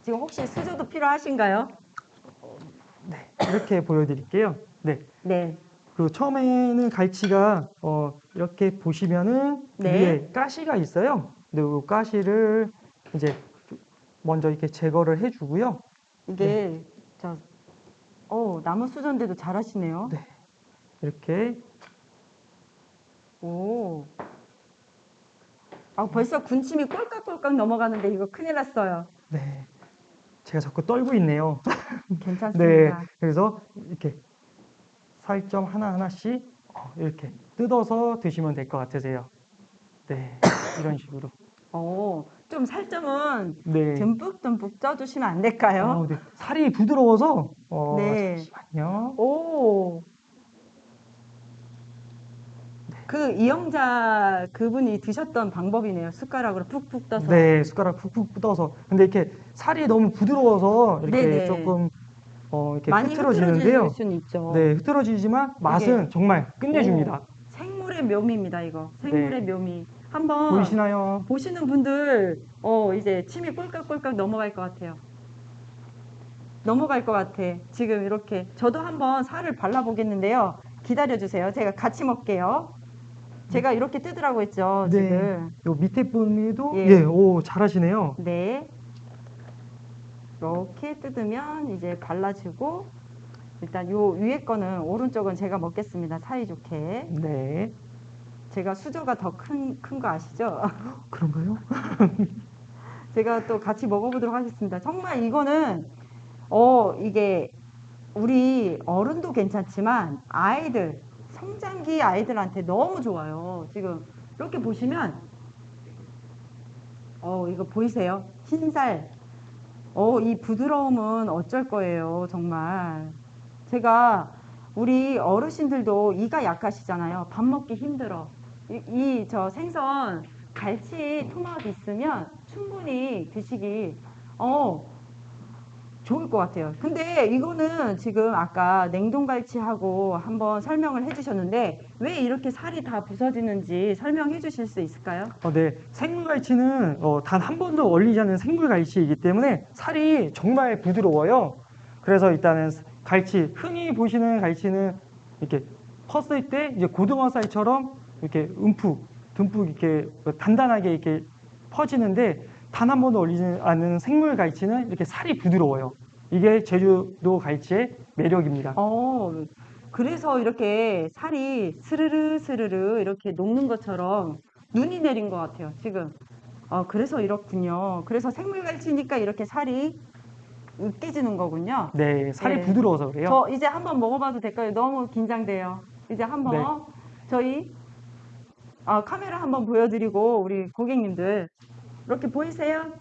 지금 혹시 수저도 필요하신가요? 네, 이렇게 보여드릴게요. 네. 네. 그 처음에는 갈치가 어, 이렇게 보시면은 네. 위에 가시가 있어요. 근데 그 가시를 이제 먼저 이렇게 제거를 해주고요. 이게 저 어, 나무 수저인데도 잘하시네요. 네. 이렇게 오. 아, 벌써 군침이 꼴깍꼴깍 넘어가는데 이거 큰일 났어요. 네. 제가 자꾸 떨고 있네요. 네. 괜찮습니다. 그래서 이렇게 살점 하나 하나씩 어, 이렇게 뜯어서 드시면 될 것 같으세요. 네. 이런 식으로. 어, 좀 살점은 네. 듬뿍듬뿍 쪄주시면 안 될까요? 어, 네. 살이 부드러워서 어, 네. 잠시만요. 오. 그 이영자 그분이 드셨던 방법이네요. 숟가락으로 푹푹 떠서. 네, 숟가락 푹푹 떠서. 근데 이렇게 살이 너무 부드러워서 이렇게 네네. 조금 어, 이렇게 많이 흐트러지는데요. 흐트러질 수는 있죠. 네, 흐트러지지만 맛은 정말 끝내줍니다. 생물의 묘미입니다, 이거. 생물의 네. 묘미. 한번 보이시나요? 보시는 분들 어 이제 침이 꼴깍꼴깍 넘어갈 것 같아요. 넘어갈 것 같아. 지금 이렇게 저도 한번 살을 발라 보겠는데요. 기다려 주세요. 제가 같이 먹게요. 제가 이렇게 뜨더라고 했죠, 네. 지금. 요 밑에 분도 예. 예, 오 잘하시네요. 네. 이렇게 뜯으면 이제 발라주고 일단 요 위에 거는 오른쪽은 제가 먹겠습니다. 사이좋게. 네, 제가 수저가 더 큰 큰 거 아시죠? 그런가요? 제가 또 같이 먹어보도록 하겠습니다. 정말 이거는 어 이게 우리 어른도 괜찮지만 아이들 성장기 아이들한테 너무 좋아요. 지금 이렇게 보시면 어 이거 보이세요? 흰살. 어 이 부드러움은 어쩔 거예요. 정말 제가 우리 어르신들도 이가 약하시잖아요. 밥 먹기 힘들어. 이 저 생선 갈치 토막 있으면 충분히 드시기 어 좋을 것 같아요. 근데 이거는 지금 아까 냉동갈치하고 한번 설명을 해주셨는데 왜 이렇게 살이 다 부서지는지 설명해 주실 수 있을까요? 어, 네. 생물갈치는 어, 단 한 번도 얼리지 않는 생물갈치이기 때문에 살이 정말 부드러워요. 그래서 일단은 갈치, 흔히 보시는 갈치는 이렇게 컸을 때 이제 고등어 쌀처럼 이렇게 움푹, 듬뿍 이렇게 단단하게 이렇게 퍼지는데 단 한 번도 얼리지 않는 생물 갈치는 이렇게 살이 부드러워요. 이게 제주도 갈치의 매력입니다. 어, 그래서 이렇게 살이 스르르 스르르 이렇게 녹는 것처럼 눈이 내린 것 같아요, 지금. 어, 그래서 이렇군요. 그래서 생물 갈치니까 이렇게 살이 으깨지는 거군요. 네, 살이 네. 부드러워서 그래요. 저 이제 한번 먹어봐도 될까요? 너무 긴장돼요. 이제 한번 네. 저희 아, 카메라 한번 보여드리고 우리 고객님들 이렇게 보이세요?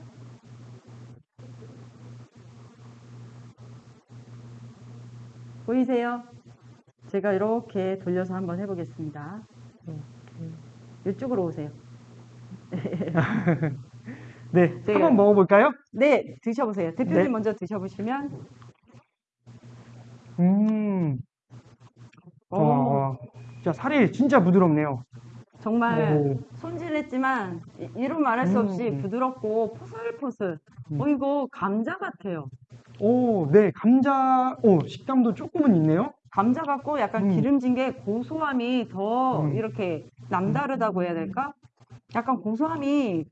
보이세요? 제가 이렇게 돌려서 한번 해보겠습니다. 이쪽으로 오세요. 네, 제가- 한번 먹어볼까요? 네, 드셔보세요. 대표님 네. 먼저 드셔보시면. 음, 오, 어, 진짜 살이 진짜 부드럽네요. 정말 오. 손질했지만 이- 이루 말할 수 음, 없이 음. 부드럽고 포슬포슬. 음. 어 이거 감자 같아요. 오, 네, 감자, 오, 식감도 조금은 있네요. 감자 같고 약간 음. 기름진 게 고소함이 더 음. 이렇게 남다르다고 해야 될까? 약간 고소함이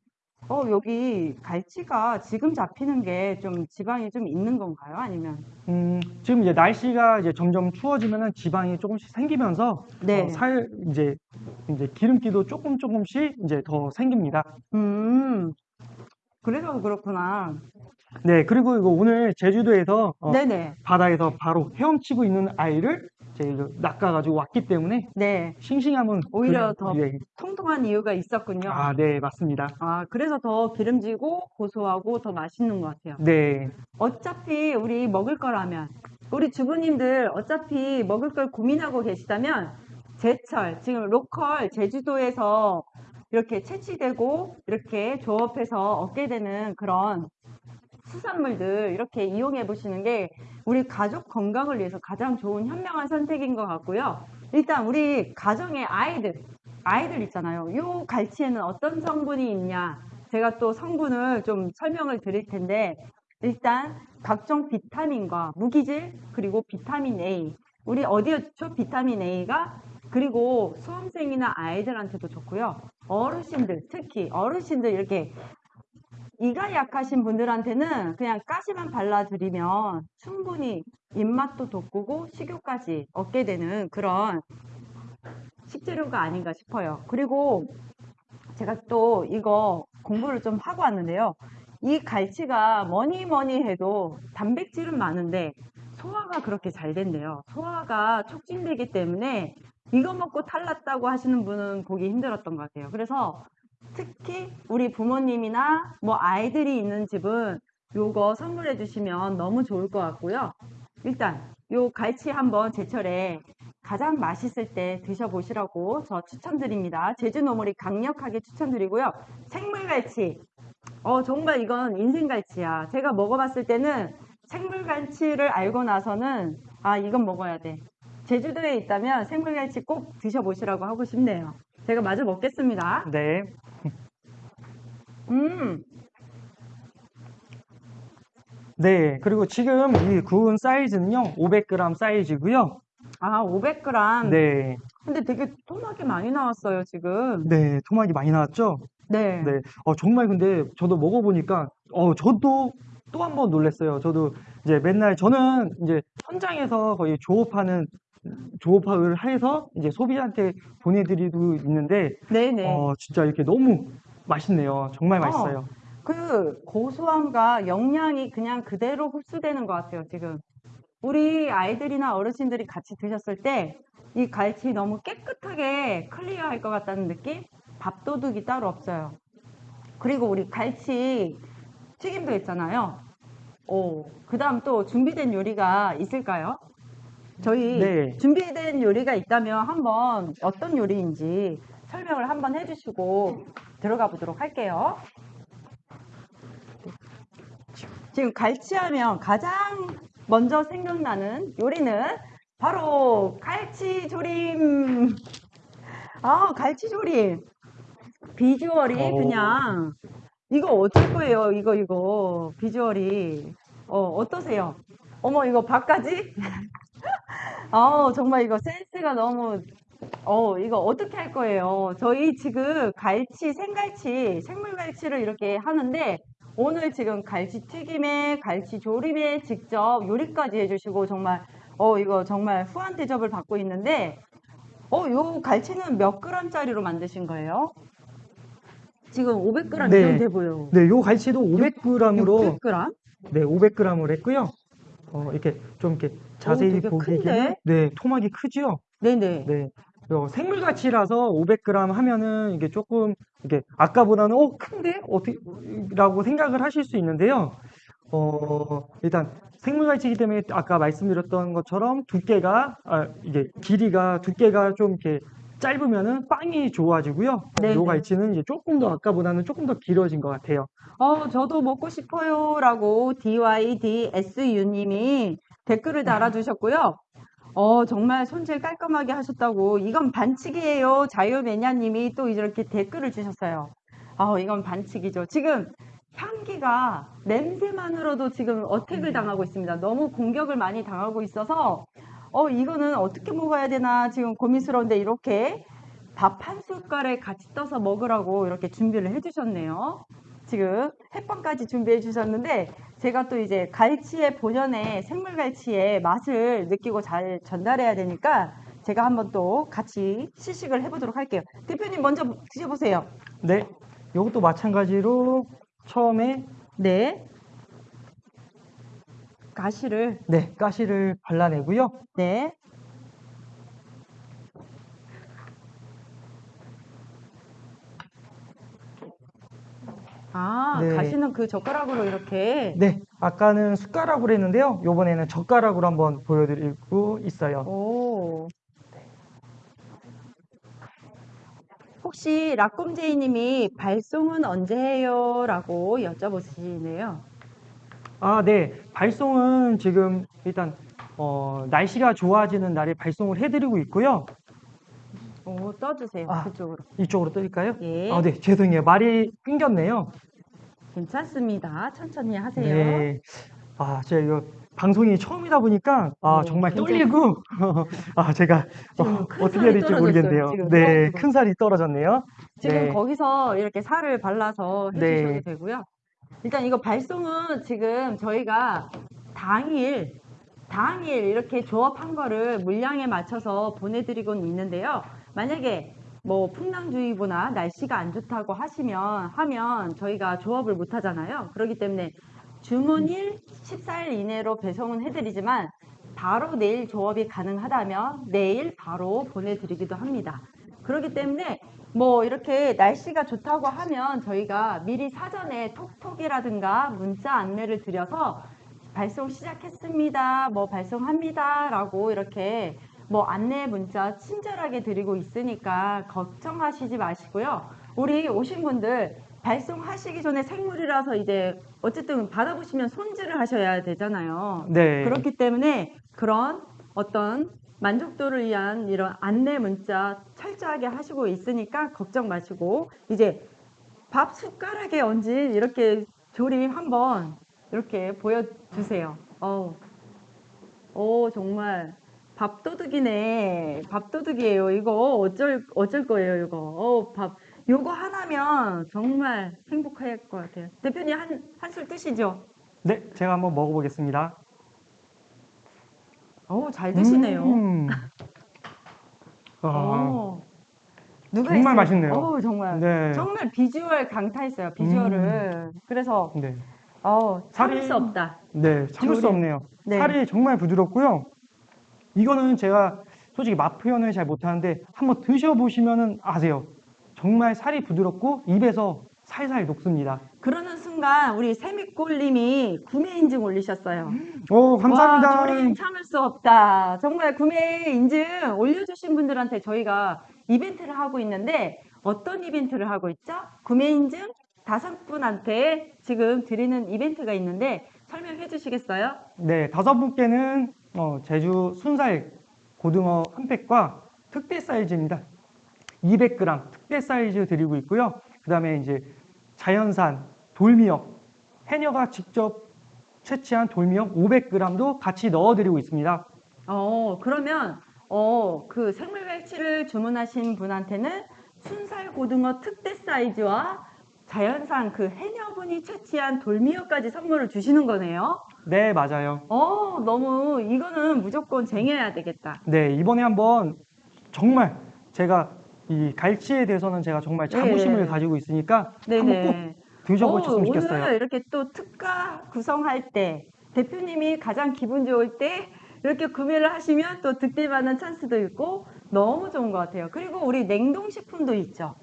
어 여기 갈치가 지금 잡히는 게 좀 지방이 좀 있는 건가요? 아니면 음, 지금 이제 날씨가 이제 점점 추워지면은 지방이 조금씩 생기면서 네. 어, 살 이제 이제 기름기도 조금 조금씩 이제 더 생깁니다. 음 그래서 그렇구나. 네, 그리고 이거 오늘 제주도에서 어, 네네 바다에서 바로 헤엄치고 있는 아이를 제가 낚아가지고 왔기 때문에 네 싱싱함은 오히려 그- 더 예. 통통한 이유가 있었군요. 아, 네, 맞습니다. 아, 그래서 더 기름지고 고소하고 더 맛있는 것 같아요. 네, 어차피 우리 먹을 거라면, 우리 주부님들 어차피 먹을 걸 고민하고 계시다면, 제철, 지금 로컬 제주도에서 이렇게 채취되고, 이렇게 조업해서 얻게 되는 그런 수산물들 이렇게 이용해 보시는 게 우리 가족 건강을 위해서 가장 좋은 현명한 선택인 것 같고요. 일단 우리 가정의 아이들, 아이들 있잖아요. 요 갈치에는 어떤 성분이 있냐? 제가 또 성분을 좀 설명을 드릴 텐데, 일단 각종 비타민과 무기질, 그리고 비타민 A. 우리 어디였죠? 비타민 A가? 그리고 수험생이나 아이들한테도 좋고요. 어르신들, 특히 어르신들 이렇게 이가 약하신 분들한테는 그냥 가시만 발라드리면 충분히 입맛도 돋구고 식욕까지 얻게 되는 그런 식재료가 아닌가 싶어요. 그리고 제가 또 이거 공부를 좀 하고 왔는데요. 이 갈치가 뭐니 뭐니 해도 단백질은 많은데 소화가 그렇게 잘 된대요. 소화가 촉진되기 때문에 이거 먹고 탈났다고 하시는 분은 보기 힘들었던 것 같아요. 그래서 특히 우리 부모님이나 뭐 아이들이 있는 집은 요거 선물해 주시면 너무 좋을 것 같고요. 일단 요 갈치 한번 제철에 가장 맛있을 때 드셔보시라고 저 추천드립니다. 제주 노물이 강력하게 추천드리고요. 생물갈치. 어, 정말 이건 인생갈치야. 제가 먹어봤을 때는 생물갈치를 알고 나서는 아, 이건 먹어야 돼. 제주도에 있다면 생물갈치 꼭 드셔보시라고 하고 싶네요. 제가 마저 먹겠습니다. 네, 음, 네. 그리고 지금 이 구운 사이즈는요, 500g 사이즈고요. 아, 500g. 네, 근데 되게 토막이 많이 나왔어요, 지금. 네, 토막이 많이 나왔죠? 네. 네. 어, 정말 근데 저도 먹어보니까, 어, 저도 또 한 번 놀랐어요. 저도 이제 맨날 저는 이제 현장에서 거의 조업하는, 조업을 해서 이제 소비자한테 보내드리고 있는데, 네네. 어, 진짜 이렇게 너무 맛있네요. 정말 맛있어요. 그 고소함과 영양이 그냥 그대로 흡수되는 것 같아요, 지금. 우리 아이들이나 어르신들이 같이 드셨을 때 이 갈치 너무 깨끗하게 클리어할 것 같다는 느낌? 밥도둑이 따로 없어요. 그리고 우리 갈치 튀김도 있잖아요. 오, 그 다음 또 준비된 요리가 있을까요? 저희 네. 준비된 요리가 있다면 한번 어떤 요리인지 설명을 한번 해주시고 들어가 보도록 할게요. 지금 갈치하면 가장 먼저 생각나는 요리는 바로 갈치조림. 아, 갈치조림. 비주얼이 오. 그냥 이거 어쩔 거예요? 이거 이거 비주얼이 어 어떠세요? 어머 이거 밥까지? 아 정말 이거 센스가 너무 어 이거 어떻게 할 거예요? 저희 지금 갈치 생갈치 생물갈치를 이렇게 하는데 오늘 지금 갈치 튀김에 갈치 조림에 직접 요리까지 해주시고 정말 어 이거 정말 후한 대접을 받고 있는데 어 요 갈치는 몇 그램짜리로 만드신 거예요? 지금 500g 네. 이상 돼 보여. 네, 요 갈치도 500g으로 600g? 네, 500g을 했고요. 어, 이렇게 좀 이렇게 자세히 되게 보기에는 큰데? 네, 토막이 크죠? 네네. 네. 요 생물가치라서 500g 하면은 이게 조금 이게 아까보다는 어 큰데 어떻게라고 생각을 하실 수 있는데요. 어 일단 생물가치이기 때문에 아까 말씀드렸던 것처럼 두께가 아 이게 길이가 두께가 좀 이렇게 짧으면은 빵이 좋아지고요. 네네. 요 갈치는 이제 조금 더 아까보다는 조금 더 길어진 것 같아요. 어, 저도 먹고 싶어요라고 DYDSU님이 댓글을 달아주셨고요. 어, 정말 손질 깔끔하게 하셨다고. 이건 반칙이에요. 자유매냐님이 또 이렇게 댓글을 주셨어요. 아, 이건 반칙이죠. 지금 향기가 냄새만으로도 지금 어택을 당하고 있습니다. 너무 공격을 많이 당하고 있어서 어, 이거는 어떻게 먹어야 되나 지금 고민스러운데 이렇게 밥 한 숟갈에 같이 떠서 먹으라고 이렇게 준비를 해주셨네요. 지금 햇반까지 준비해 주셨는데 제가 또 이제 갈치의 본연의 생물 갈치의 맛을 느끼고 잘 전달해야 되니까 제가 한번 또 같이 시식을 해보도록 할게요. 대표님 먼저 드셔보세요. 네. 요것도 마찬가지로 처음에 네. 가시를 네, 가시를 발라내고요. 네. 아, 네. 가시는 그 젓가락으로 이렇게 네, 아까는 숟가락으로 했는데요. 요번에는 젓가락으로 한번 보여드리고 있어요. 오. 혹시 라꼼제이님이 발송은 언제 해요? 라고 여쭤보시네요. 아, 네. 발송은 지금 일단 어, 날씨가 좋아지는 날에 발송을 해드리고 있고요. 오, 떠주세요. 아. 그쪽으로. 이쪽으로 뜰까요? 예. 아, 네. 죄송해요. 말이 끊겼네요. 괜찮습니다. 천천히 하세요. 네. 아, 제가 이거 방송이 처음이다 보니까 아, 네, 정말 굉장히- 떨리고 아, 제가 지금 어, 큰 어떻게 살이 해야 될지 떨어졌어요, 모르겠네요. 지금. 네, 어, 큰 살이 떨어졌네요. 지금 네. 거기서 이렇게 살을 발라서 해주셔도 네. 되고요. 일단 이거 발송은 지금 저희가 당일, 당일 이렇게 조업한 거를 물량에 맞춰서 보내드리고는 있는데요. 만약에 뭐 풍랑주의보나 날씨가 안 좋다고 하시면, 하면 저희가 조업을 못 하잖아요. 그렇기 때문에 주문일 14일 이내로 배송은 해드리지만 바로 내일 조업이 가능하다면 내일 바로 보내드리기도 합니다. 그렇기 때문에 뭐 이렇게 날씨가 좋다고 하면 저희가 미리 사전에 톡톡이라든가 문자 안내를 드려서 발송 시작했습니다. 뭐 발송합니다. 라고 이렇게 뭐 안내 문자 친절하게 드리고 있으니까 걱정하시지 마시고요. 우리 오신 분들 발송하시기 전에 생물이라서 이제 어쨌든 받아보시면 손질을 하셔야 되잖아요. 네. 그렇기 때문에 그런 어떤 만족도를 위한 이런 안내 문자 철저하게 하시고 있으니까 걱정 마시고 이제 밥 숟가락에 얹은 이렇게 조림 한번 이렇게 보여주세요. 어우, 오 정말 밥도둑이네. 밥도둑이에요. 이거 어쩔 어쩔 거예요. 이거. 어, 밥 요거 하나면 정말 행복할 것 같아요. 대표님 한 한술 뜨시죠? 네, 제가 한번 먹어보겠습니다. 어우 잘 드시네요. 음. 아, 어. 누가 정말 했어요? 맛있네요. 어우, 정말. 네. 정말 비주얼 강타했어요. 비주얼을. 그래서 네. 어, 참을 살이- 수 없다. 네, 참을 수 조림. 없네요. 네. 살이 정말 부드럽고요. 이거는 제가 솔직히 맛 표현을 잘 못하는데 한번 드셔보시면은 아세요. 정말 살이 부드럽고 입에서 살살 녹습니다. 그러는 순간 우리 세미꼴님이 구매 인증 올리셨어요. 오, 감사합니다. 와, 참을 수 없다. 정말 구매 인증 올려주신 분들한테 저희가 이벤트를 하고 있는데 어떤 이벤트를 하고 있죠? 구매 인증 다섯 분한테 지금 드리는 이벤트가 있는데 설명해 주시겠어요? 네, 다섯 분께는 어, 제주 순살 고등어 한 팩과 특대 사이즈입니다. 200g 특대 사이즈 드리고 있고요. 그 다음에 이제 자연산 돌미역, 해녀가 직접 채취한 돌미역 500g도 같이 넣어드리고 있습니다. 어, 그러면 어, 그 생물갈치를 주문하신 분한테는 순살 고등어 특대 사이즈와 자연산 그 해녀분이 채취한 돌미역까지 선물을 주시는 거네요. 네, 맞아요. 어, 너무 이거는 무조건 쟁여야 되겠다. 네, 이번에 한번 정말 제가 이 갈치에 대해서는 제가 정말 자부심을 네. 가지고 있으니까 한번 꼭 네네. 드셔보셨으면 어, 좋겠어요. 오늘 이렇게 또 특가 구성할 때 대표님이 가장 기분 좋을 때 이렇게 구매를 하시면 또 득템하는 찬스도 있고 너무 좋은 것 같아요. 그리고 우리 냉동식품도 있죠.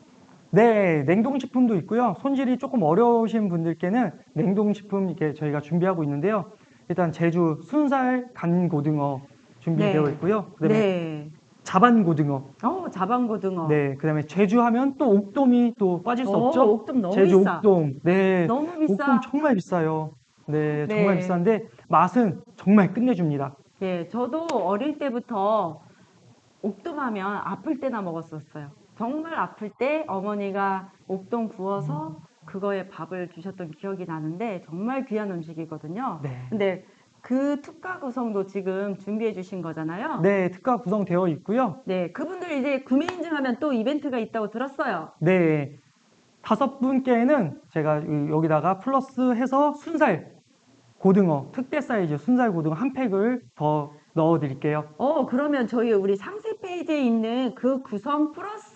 네, 냉동식품도 있고요. 손질이 조금 어려우신 분들께는 냉동식품 이렇게 저희가 준비하고 있는데요. 일단 제주 순살 간 고등어 준비되어 네. 있고요. 그다음에 네. 자반 고등어. 어, 자방고등어. 네, 그다음에 제주 하면 또 옥돔이 또 빠질 수 어, 없죠. 옥돔 너무 제주 비싸. 옥돔. 네, 너무 비싸. 옥돔 정말 비싸요. 네, 정말 네. 비싼데 맛은 정말 끝내줍니다. 예, 저도 어릴 때부터 옥돔 하면 아플 때나 먹었었어요. 정말 아플 때 어머니가 옥돔 구워서 그거에 밥을 주셨던 기억이 나는데 정말 귀한 음식이거든요. 네. 근데 그 특가 구성도 지금 준비해 주신 거잖아요. 네, 특가 구성되어 있고요. 네, 그분들 이제 구매 인증하면 또 이벤트가 있다고 들었어요. 네, 다섯 분께는 제가 여기다가 플러스 해서 순살 고등어 특대 사이즈 순살 고등어 한 팩을 더 넣어 드릴게요. 어, 그러면 저희 우리 상세 페이지에 있는 그 구성 플러스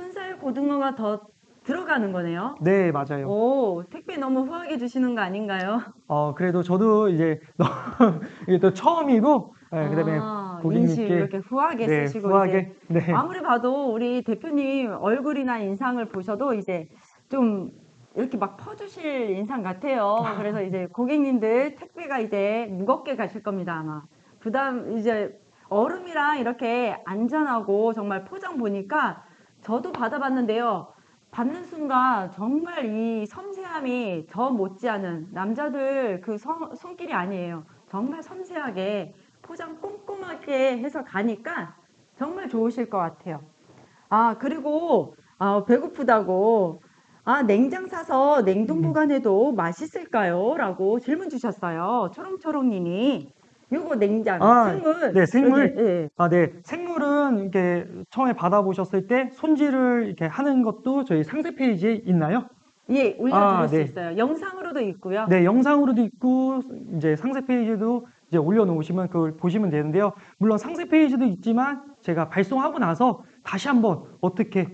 순살 고등어가 더 들어가는 거네요. 네, 맞아요. 오, 택배 너무 후하게 주시는 거 아닌가요? 어, 그래도 저도 이제 이게 또 처음이고, 네, 그다음에 아, 고객님께 이렇게 후하게 네, 쓰시고 후하게 네, 이제 아무리 봐도 우리 대표님 얼굴이나 인상을 보셔도 이제 좀 이렇게 막 퍼주실 인상 같아요. 그래서 이제 고객님들 택배가 이제 무겁게 가실 겁니다 아마. 부담 이제 얼음이랑 이렇게 안전하고 정말 포장 보니까 저도 받아봤는데요. 받는 순간 정말 이 섬세함이 저 못지않은 남자들 그 성- 손길이 아니에요. 정말 섬세하게 포장 꼼꼼하게 해서 가니까 정말 좋으실 것 같아요. 아, 그리고 아, 배고프다고 아, 냉장 사서 냉동 음. 보관해도 맛있을까요? 라고 질문 주셨어요. 초롱초롱님이. 요거 냉장, 아, 생물. 네, 생물. 여기, 예. 아, 네. 생물은 이렇게 처음에 받아보셨을 때 손질을 이렇게 하는 것도 저희 상세 페이지에 있나요? 예, 올려드릴 아, 수 네. 있어요. 영상으로도 있고요. 네, 영상으로도 있고 이제 상세 페이지도 이제 올려놓으시면 그걸 보시면 되는데요. 물론 상세 페이지도 있지만 제가 발송하고 나서 다시 한번 어떻게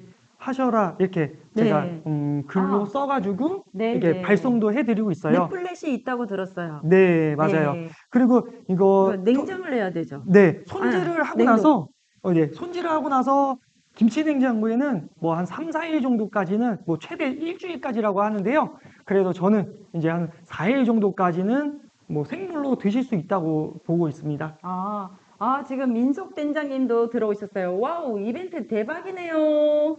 하셔라 이렇게 제가 네. 음, 글로 아. 써가지고 네, 이렇게 네. 발송도 해드리고 있어요. 리플렛이 있다고 들었어요. 네, 맞아요. 네. 그리고 이거 냉장을 해야 되죠. 네, 손질을 아, 하고 냉동. 나서 어, 네, 손질을 하고 나서 김치 냉장고에는 뭐 한 3, 4일 정도까지는 뭐 최대 일주일까지라고 하는데요. 그래도 저는 이제 한 4일 정도까지는 뭐 생물로 드실 수 있다고 보고 있습니다. 아, 아, 지금 민속 된장님도 들어오셨어요. 와우, 이벤트 대박이네요.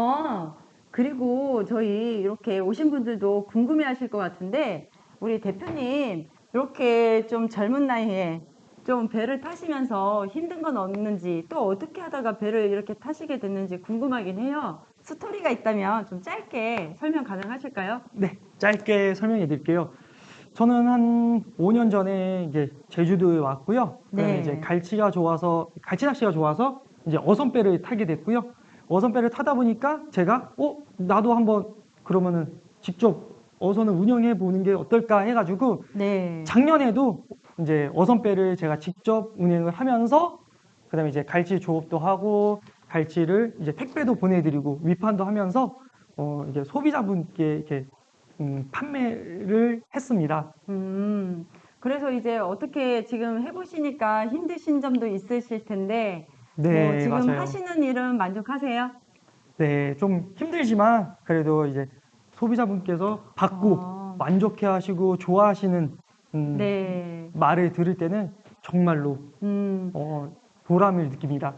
아, 그리고 저희 이렇게 오신 분들도 궁금해 하실 것 같은데, 우리 대표님, 이렇게 좀 젊은 나이에 좀 배를 타시면서 힘든 건 없는지, 또 어떻게 하다가 배를 이렇게 타시게 됐는지 궁금하긴 해요. 스토리가 있다면 좀 짧게 설명 가능하실까요? 네, 짧게 설명해 드릴게요. 저는 한 5년 전에 이제 제주도에 왔고요. 그다음에 네. 이제 갈치가 좋아서 갈치 낚시가 좋아서 이제 어선배를 타게 됐고요. 어선배를 타다 보니까 제가 어 나도 한번 그러면은 직접 어선을 운영해 보는 게 어떨까 해가지고 네. 작년에도 이제 어선배를 제가 직접 운행을 하면서 그다음에 이제 갈치 조업도 하고 갈치를 이제 택배도 보내드리고 위판도 하면서 어 이게 소비자분께 이렇게 음, 판매를 했습니다. 음, 그래서 이제 어떻게 지금 해보시니까 힘드신 점도 있으실 텐데, 네, 뭐 지금 맞아요. 하시는 일은 만족하세요? 네, 좀 힘들지만 그래도 이제 소비자분께서 받고 아. 만족해 하시고 좋아하시는 음, 네. 말을 들을 때는 정말로 음, 어, 보람을 느낍니다.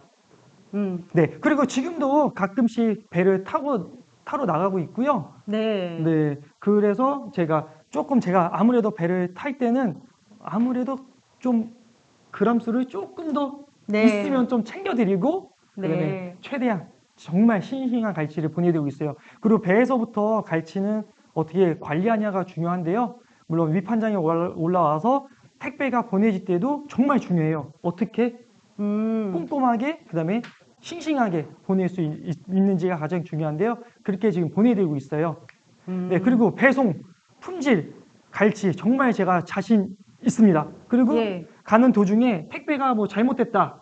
음, 네, 그리고 지금도 가끔씩 배를 타고 타러 나가고 있고요. 네. 네, 그래서 제가 조금 제가 아무래도 배를 탈 때는 아무래도 좀 그람수를 조금 더 네. 있으면 좀 챙겨드리고 그다음에 네. 최대한 정말 싱싱한 갈치를 보내드리고 있어요. 그리고 배에서부터 갈치는 어떻게 관리하냐가 중요한데요. 물론 위판장에 올라- 올라와서 택배가 보내질 때도 정말 중요해요. 어떻게 음. 꼼꼼하게 그다음에 싱싱하게 보낼 수 있, 는지가 가장 중요한데요. 그렇게 지금 보내드리고 있어요. 음. 네, 그리고 배송, 품질, 갈치 정말 제가 자신 있습니다. 그리고 예. 가는 도중에 택배가 뭐 잘못됐다.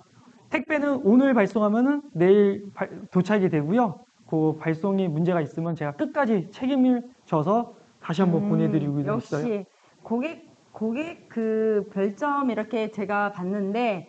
택배는 오늘 발송하면은 내일 발- 도착이 되고요. 그 발송이 문제가 있으면 제가 끝까지 책임을 져서 다시 한번 음, 보내드리고 역시 있어요. 고객 고객 그 별점 이렇게 제가 봤는데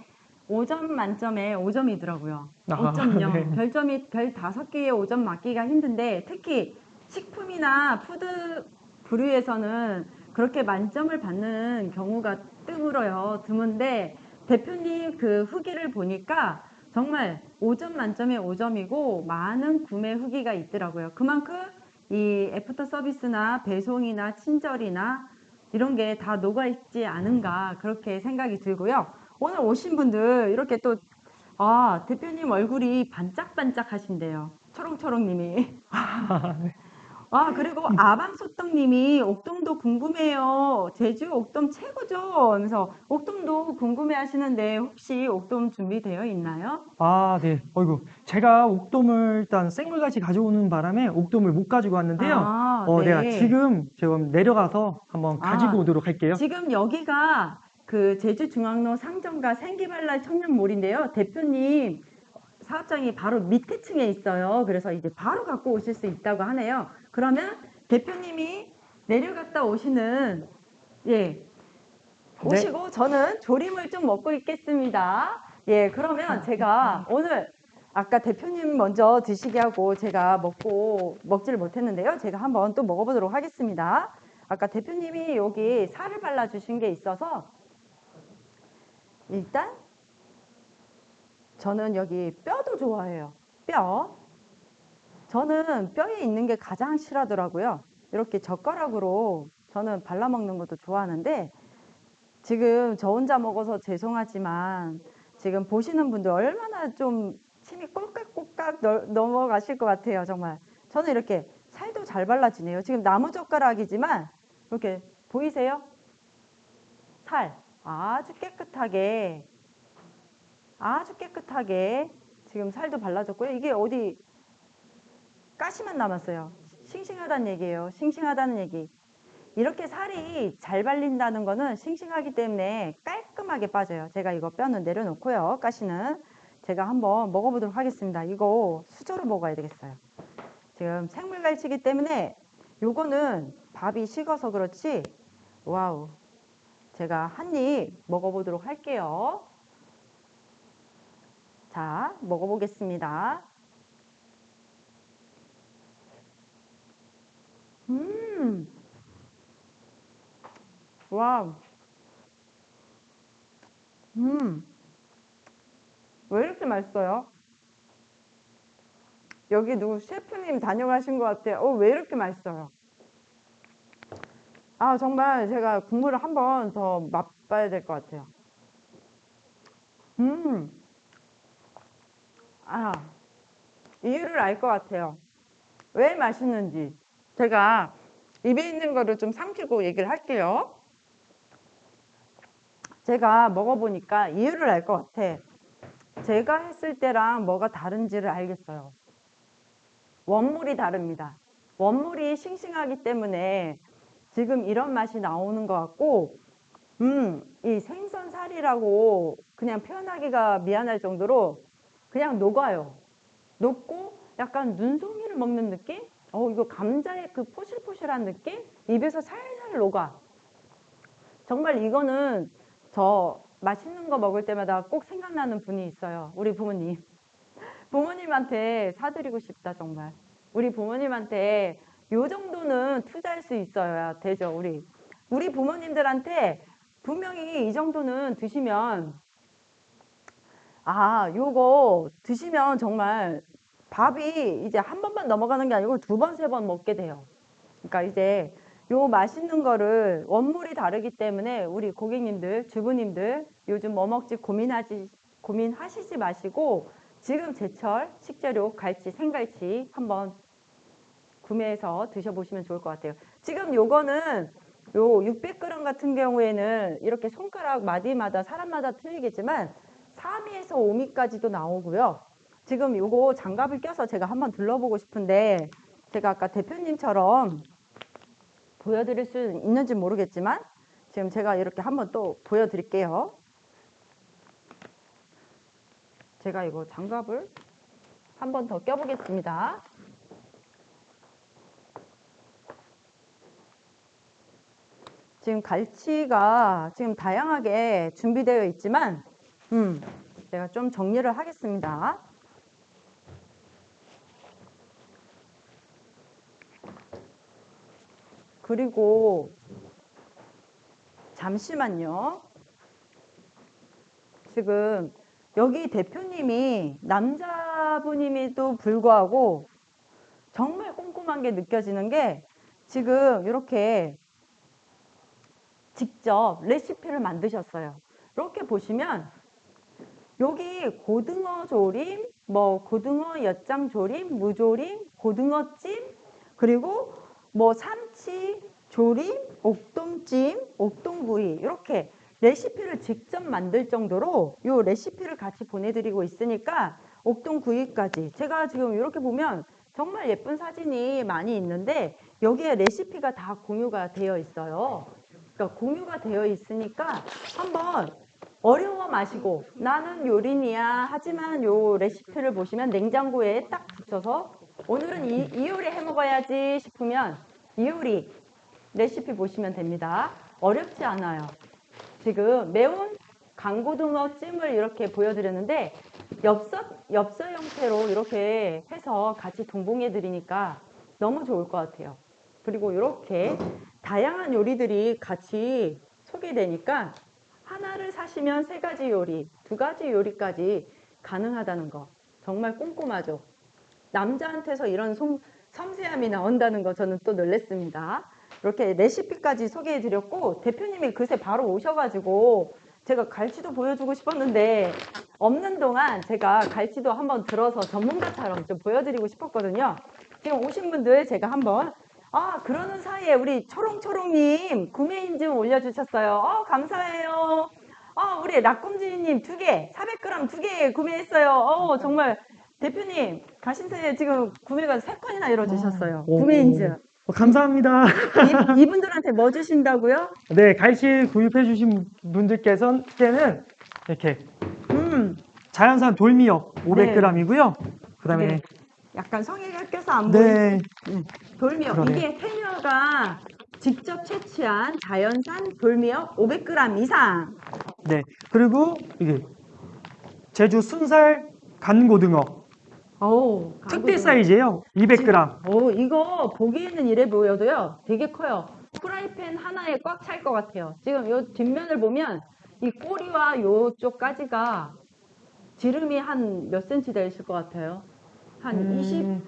5점 만점에 5점이더라고요. 아, 5점요. 네. 별점이 별 다섯 개에 5점 맞기가 힘든데 특히 식품이나 푸드 부류에서는 그렇게 만점을 받는 경우가 드물어요. 드문데 대표님 그 후기를 보니까 정말 5점 만점에 5점이고 많은 구매 후기가 있더라고요. 그만큼 이 애프터 서비스나 배송이나 친절이나 이런 게 다 녹아있지 않은가 그렇게 생각이 들고요. 오늘 오신 분들 이렇게 또 아, 대표님 얼굴이 반짝반짝 하신대요. 초롱초롱님이. 아, 그리고 아방소떡님이 옥돔도 궁금해요. 제주 옥돔 최고죠. 하면서 옥돔도 궁금해 하시는데 혹시 옥돔 준비되어 있나요? 아, 네. 어이구. 제가 옥돔을 일단 생물같이 가져오는 바람에 옥돔을 못 가지고 왔는데요. 아, 어, 네. 내가 지금 지금 내려가서 한번 아, 가지고 오도록 할게요. 지금 여기가 그 제주중앙로 상점가 생기발랄 청년몰인데요. 대표님 사업장이 바로 밑에 층에 있어요. 그래서 이제 바로 갖고 오실 수 있다고 하네요. 그러면 대표님이 내려갔다 오시는 예 오시고 저는 조림을 좀 먹고 있겠습니다. 예 그러면 제가 오늘 아까 대표님 먼저 드시게 하고 제가 먹고 먹지를 못했는데요. 제가 한번 또 먹어보도록 하겠습니다. 아까 대표님이 여기 살을 발라주신 게 있어서 일단 저는 여기 뼈도 좋아해요. 뼈. 저는 뼈에 있는 게 가장 싫어하더라고요. 이렇게 젓가락으로 저는 발라먹는 것도 좋아하는데 지금 저 혼자 먹어서 죄송하지만 지금 보시는 분들 얼마나 좀 침이 꼴깍꼴깍 넘- 넘어가실 것 같아요. 정말. 저는 이렇게 살도 잘 발라지네요. 지금 나무 젓가락이지만 이렇게 보이세요? 살 아주 깨끗하게 아주 깨끗하게 지금 살도 발라졌고요. 이게 어디 가시만 남았어요. 싱싱하다는 얘기예요. 싱싱하다는 얘기. 이렇게 살이 잘 발린다는 거는 싱싱하기 때문에 깔끔하게 빠져요. 제가 이거 뼈는 내려놓고요. 가시는 제가 한번 먹어보도록 하겠습니다. 이거 수저로 먹어야 되겠어요. 지금 생물갈치기 때문에 요거는 밥이 식어서 그렇지 와우 제가 한 입 먹어보도록 할게요. 자, 먹어보겠습니다. 음, 와우. 음, 왜 이렇게 맛있어요? 여기 누구 셰프님 다녀가신 것 같아요. 어, 왜 이렇게 맛있어요? 아, 정말 제가 국물을 한 번 더 맛봐야 될 것 같아요. 음, 아, 이유를 알 것 같아요. 왜 맛있는지. 제가 입에 있는 거를 좀 삼키고 얘기를 할게요. 제가 먹어보니까 이유를 알 것 같아. 제가 했을 때랑 뭐가 다른지를 알겠어요. 원물이 다릅니다. 원물이 싱싱하기 때문에 지금 이런 맛이 나오는 것 같고, 음, 이 생선살이라고 그냥 표현하기가 미안할 정도로 그냥 녹아요. 녹고 약간 눈송이를 먹는 느낌? 어, 이거 감자의 그 포실포실한 느낌? 입에서 살살 녹아. 정말 이거는 저 맛있는 거 먹을 때마다 꼭 생각나는 분이 있어요. 우리 부모님. 부모님한테 사드리고 싶다, 정말. 우리 부모님한테 요 정도는 투자할 수 있어야 되죠, 우리. 우리 부모님들한테 분명히 이 정도는 드시면, 아, 요거 드시면 정말 밥이 이제 한 번만 넘어가는 게 아니고 두 번, 세번 먹게 돼요. 그러니까 이제 요 맛있는 거를 원물이 다르기 때문에 우리 고객님들, 주부님들 요즘 뭐 먹지 고민하지 고민하시지 마시고 지금 제철 식재료 갈치, 생갈치 한번 구매해서 드셔보시면 좋을 것 같아요. 지금 요거는 요 600g 같은 경우에는 이렇게 손가락 마디마다 사람마다 틀리겠지만 3미에서 5미까지도 나오고요. 지금 요거 장갑을 껴서 제가 한번 둘러보고 싶은데 제가 아까 대표님처럼 보여드릴 수 있는지 모르겠지만 지금 제가 이렇게 한번 또 보여드릴게요. 제가 이거 장갑을 한번 더 껴보겠습니다. 지금 갈치가 지금 다양하게 준비되어 있지만 음, 제가 좀 정리를 하겠습니다. 그리고 잠시만요. 지금 여기 대표님이 남자분임에도 불구하고 정말 꼼꼼한 게 느껴지는 게 지금 이렇게 직접 레시피를 만드셨어요. 이렇게 보시면 여기 고등어 조림, 뭐 고등어 엿장 조림, 무조림, 고등어찜, 그리고 뭐 삼치 조림, 옥동찜, 옥동구이 이렇게 레시피를 직접 만들 정도로 이 레시피를 같이 보내드리고 있으니까 옥동구이까지 제가 지금 이렇게 보면 정말 예쁜 사진이 많이 있는데 여기에 레시피가 다 공유가 되어 있어요. 그러니까 공유가 되어 있으니까 한번 어려워 마시고 나는 요린이야 하지만 요 레시피를 보시면 냉장고에 딱 붙여서 오늘은 이, 이 요리 해 먹어야지 싶으면 이 요리 레시피 보시면 됩니다. 어렵지 않아요. 지금 매운 강고등어 찜을 이렇게 보여드렸는데 엽서, 엽서 형태로 이렇게 해서 같이 동봉해 드리니까 너무 좋을 것 같아요. 그리고 이렇게 다양한 요리들이 같이 소개되니까 하나를 사시면 세 가지 요리, 두 가지 요리까지 가능하다는 거 정말 꼼꼼하죠. 남자한테서 이런 솜- 섬세함이 나온다는 거 저는 또 놀랬습니다. 이렇게 레시피까지 소개해 드렸고 대표님이 그새 바로 오셔가지고 제가 갈치도 보여주고 싶었는데 없는 동안 제가 갈치도 한번 들어서 전문가처럼 좀 보여드리고 싶었거든요. 지금 오신 분들 제가 한번 아 그러는 사이에 우리 초롱초롱님 구매 인증 올려주셨어요. 어 감사해요. 어 우리 라꼼지님 두 개, 400g 두 개 구매했어요. 어 정말 대표님 가신 사이에 지금 구매가 세 건이나 이루어지셨어요. 오, 구매 인증. 어, 감사합니다. 이, 이분들한테 뭐 주신다고요? 네, 갈치 구입해 주신 분들께서는 이렇게 음, 자연산 돌미역 500g이고요. 그다음에 네. 약간 성의가 껴서 안 보이는 네, 돌미역. 그러네요. 이게 해녀가 직접 채취한 자연산 돌미역 500g 이상. 네. 그리고 이게 제주 순살 간고등어 오, 특대 사이즈예요. 200g. 오, 이거 보기에는 이래 보여도요. 되게 커요. 프라이팬 하나에 꽉 찰 것 같아요. 지금 요 뒷면을 보면 이 꼬리와 요쪽까지가 지름이 한 몇 센치 되실 것 같아요? 한 20, 음,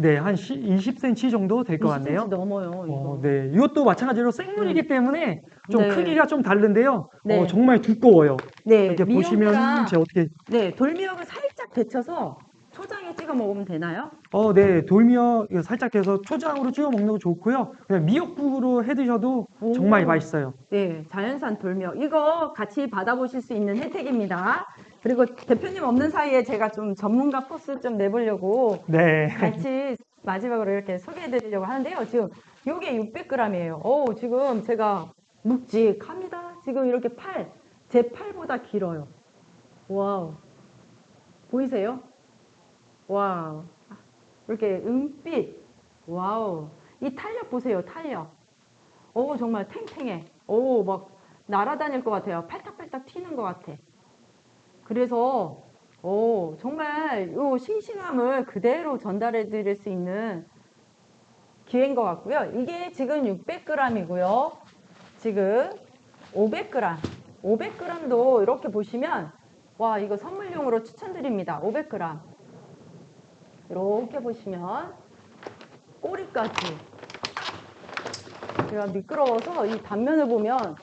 네, 한 20cm 정도 될것 20cm 같네요. 넘어요. 이거. 어, 네, 이것도 마찬가지로 생물이기 때문에 좀 네. 크기가 좀 다른데요. 네. 어, 정말 두꺼워요. 네, 이렇게 미역이랑- 보시면 제 어떻게 네, 돌미역을 살짝 데쳐서 초장에 찍어 먹으면 되나요? 어, 네, 돌미역 이거 살짝 해서 초장으로 찍어 먹는 거 좋고요. 그냥 미역국으로 해 드셔도 오. 정말 맛있어요. 네, 자연산 돌미역. 이거 같이 받아보실 수 있는 혜택입니다. 그리고 대표님 없는 사이에 제가 좀 전문가 포스 좀 내보려고 네. 같이 마지막으로 이렇게 소개해 드리려고 하는데요. 지금 요게 600g이에요. 오, 지금 제가 묵직합니다. 지금 이렇게 팔, 제 팔보다 길어요. 와우. 보이세요? 와우. 이렇게 은빛. 와우. 이 탄력 보세요. 탄력. 오, 정말 탱탱해. 오, 막 날아다닐 것 같아요. 팔딱팔딱 튀는 것 같아. 그래서 오, 정말 요 싱싱함을 그대로 전달해 드릴 수 있는 기회인 것 같고요. 이게 지금 600g이고요. 지금 500g. 500g도 이렇게 보시면 와, 이거 선물용으로 추천드립니다. 500g. 이렇게 보시면 꼬리까지 제가 미끄러워서 이 단면을 보면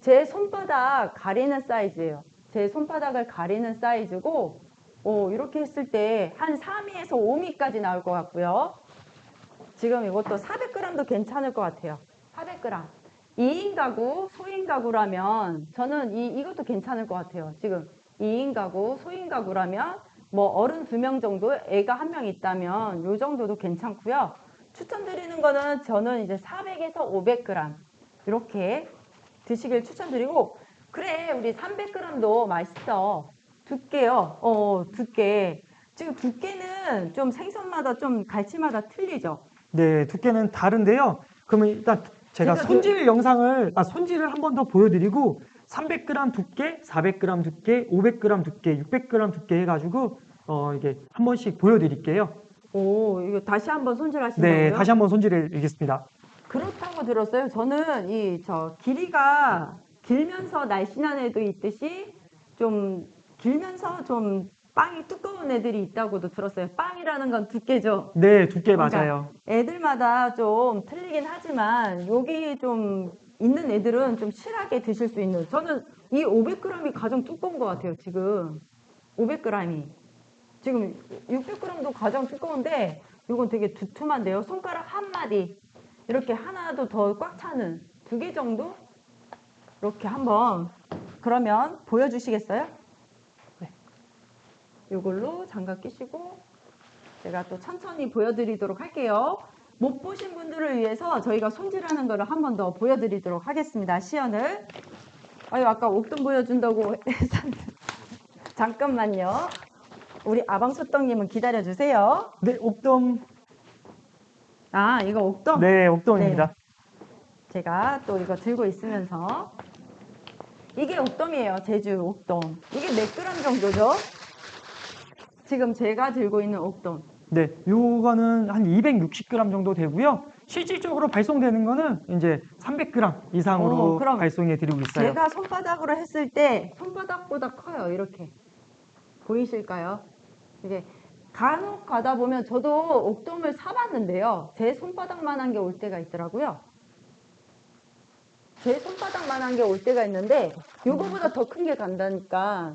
제 손바닥 가리는 사이즈예요. 제 손바닥을 가리는 사이즈고 어, 이렇게 했을 때 한 3미에서 5미까지 나올 것 같고요. 지금 이것도 400g도 괜찮을 것 같아요. 400g. 2인 가구, 소인 가구라면 저는 이, 이것도 괜찮을 것 같아요. 지금 2인 가구, 소인 가구라면 뭐 어른 두명 정도, 애가 한 명 있다면 요 정도도 괜찮고요. 추천드리는 거는 저는 이제 400에서 500g 이렇게 드시길 추천드리고 그래 우리 300g도 맛있어 두께요 어 두께 지금 두께는 좀 생선마다 좀 갈치마다 틀리죠 네, 두께는 다른데요. 그러면 일단 제가 제가 손질 영상을, 아, 손질을 한 번 더 보여드리고 300g 두께, 400g 두께, 500g 두께, 600g 두께 해가지고 어, 이게 한 번씩 보여드릴게요. 오 이거 다시 한번 손질하신다고요? 네, 다시 한번 손질해 드리겠습니다. 그렇다고 들었어요 저는 이 저 길이가 길면서 날씬한 애도 있듯이 좀 길면서 좀 빵이 두꺼운 애들이 있다고도 들었어요. 빵이라는 건 두께죠. 네, 두께 그러니까 맞아요. 애들마다 좀 틀리긴 하지만 여기 좀 있는 애들은 좀 실하게 드실 수 있는. 저는 이 500g이 가장 두꺼운 것 같아요 지금. 500g이. 지금 600g도 가장 두꺼운데 이건 되게 두툼한데요. 손가락 한 마디. 이렇게 하나도 더 꽉 차는 두 개 정도 이렇게 한번 그러면 보여주시겠어요? 네. 이걸로 장갑 끼시고 제가 또 천천히 보여드리도록 할게요. 못 보신 분들을 위해서 저희가 손질하는 거를 한 번 더 보여드리도록 하겠습니다. 시연을. 아유, 아까 옥돔 보여준다고 했었는데. 잠깐만요. 우리 아방소떡님은 기다려주세요. 네, 옥돔. 아, 이거 옥돔? 네, 옥돔입니다. 제가 또 이거 들고 있으면서. 이게 옥돔이에요. 제주 옥돔. 이게 몇 그램 정도죠? 지금 제가 들고 있는 옥돔. 네, 요거는 한 260g 정도 되고요. 실질적으로 발송되는 거는 이제 300g 이상으로 어, 그럼 발송해 드리고 있어요. 제가 손바닥으로 했을 때 손바닥보다 커요. 이렇게 보이실까요? 이게 간혹 가다 보면 저도 옥돔을 사봤는데요. 제 손바닥만한 게 올 때가 있더라고요. 제 손바닥만한 게 올 때가 있는데 요거보다 더 큰 게 간다니까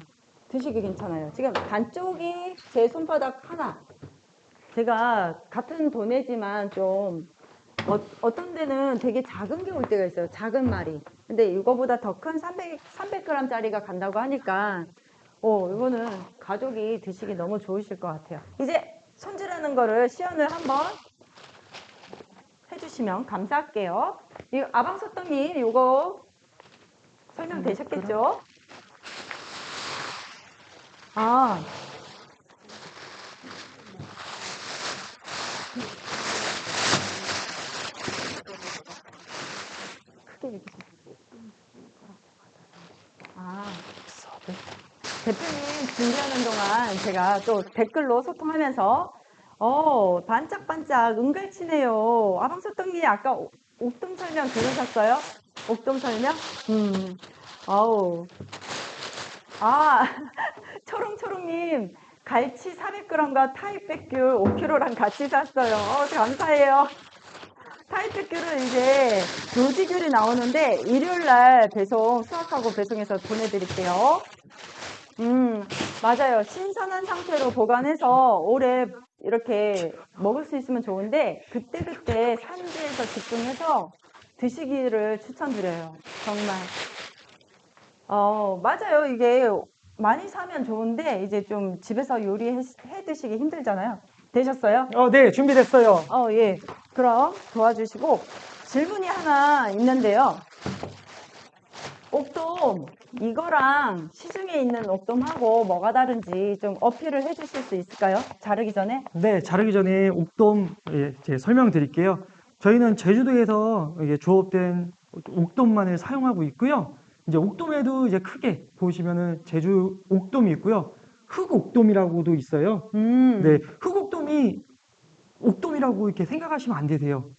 드시기 괜찮아요. 지금 반쪽이 제 손바닥 하나. 제가 같은 도네지만 좀 어, 어떤 데는 되게 작은 게 올 때가 있어요. 작은 말이. 근데 이거보다 더 큰 300, 300g짜리가 간다고 하니까, 어, 이거는 가족이 드시기 너무 좋으실 것 같아요. 이제 손질하는 거를 시연을 한번 해주시면 감사할게요. 이 아방소떡님, 이거 설명되셨겠죠? 아, 크게 얘기해 아, 대표님 준비하는 동안 제가 또 댓글로 소통하면서 어 반짝반짝 은갈치네요. 아방소떡님 아까 옥- 옥돔 설명 들으셨어요? 옥돔 설명? 음, 아우 아 초롱초롱님 갈치 400g과 타이백귤 5kg랑 같이 샀어요. 어, 감사해요. 타이트귤은 이제 노지귤이 나오는데 일요일 날 배송 수확하고 배송해서 보내드릴게요. 음 맞아요. 신선한 상태로 보관해서 오래 이렇게 먹을 수 있으면 좋은데 그때그때 산지에서 집중해서 드시기를 추천드려요. 정말. 어 맞아요. 이게 많이 사면 좋은데 이제 좀 집에서 요리해 해 드시기 힘들잖아요. 되셨어요? 어, 네, 준비됐어요. 어, 예. 그럼 도와주시고 질문이 하나 있는데요. 옥돔 이거랑 시중에 있는 옥돔하고 뭐가 다른지 좀 어필을 해주실 수 있을까요? 자르기 전에? 네, 자르기 전에 옥돔 예, 제 설명드릴게요. 저희는 제주도에서 이게 조업된 옥돔만을 사용하고 있고요. 이제 옥돔에도 이제 크게 보시면은 제주 옥돔이 있고요. 흑옥돔이라고도 있어요. 음, 네, 흑옥돔이 옥돔이라고 이렇게 생각하시면 안 되세요.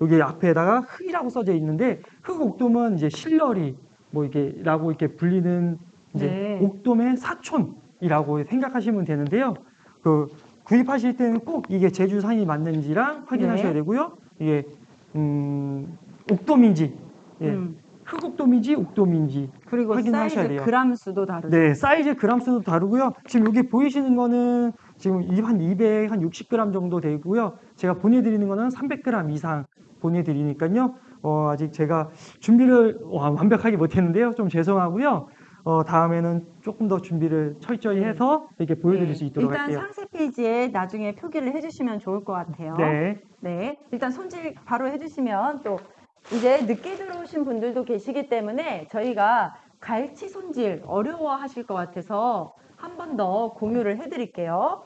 여기 앞에다가 흑이라고 써져 있는데 흑옥돔은 이제 실러리 뭐 이게 라고 이렇게 불리는 이제 네. 옥돔의 사촌이라고 생각하시면 되는데요. 그 구입하실 때는 꼭 이게 제주산이 맞는지랑 확인하셔야 네. 되고요. 이게 음 옥돔인지, 예, 음. 흑옥돔인지 옥돔인지. 그리고 확인하셔야 사이즈 돼요. 그람 수도 다르죠. 네, 사이즈 그람 수도 다르고요. 지금 여기 보이시는 거는 지금 이- 한 200, 한 60g 정도 되고요. 제가 보내드리는 거는 300g 이상 보내드리니까요. 어, 아직 제가 준비를 와- 완벽하게 못했는데요. 좀 죄송하고요. 어, 다음에는 조금 더 준비를 철저히 해서 이렇게 보여드릴 네, 수 있도록 일단 할게요. 상세 페이지에 나중에 표기를 해주시면 좋을 것 같아요. 네, 네, 일단 손질 바로 해주시면 또 이제 늦게 들어오신 분들도 계시기 때문에 저희가 갈치 손질 어려워하실 것 같아서 한 번 더 공유를 해드릴게요.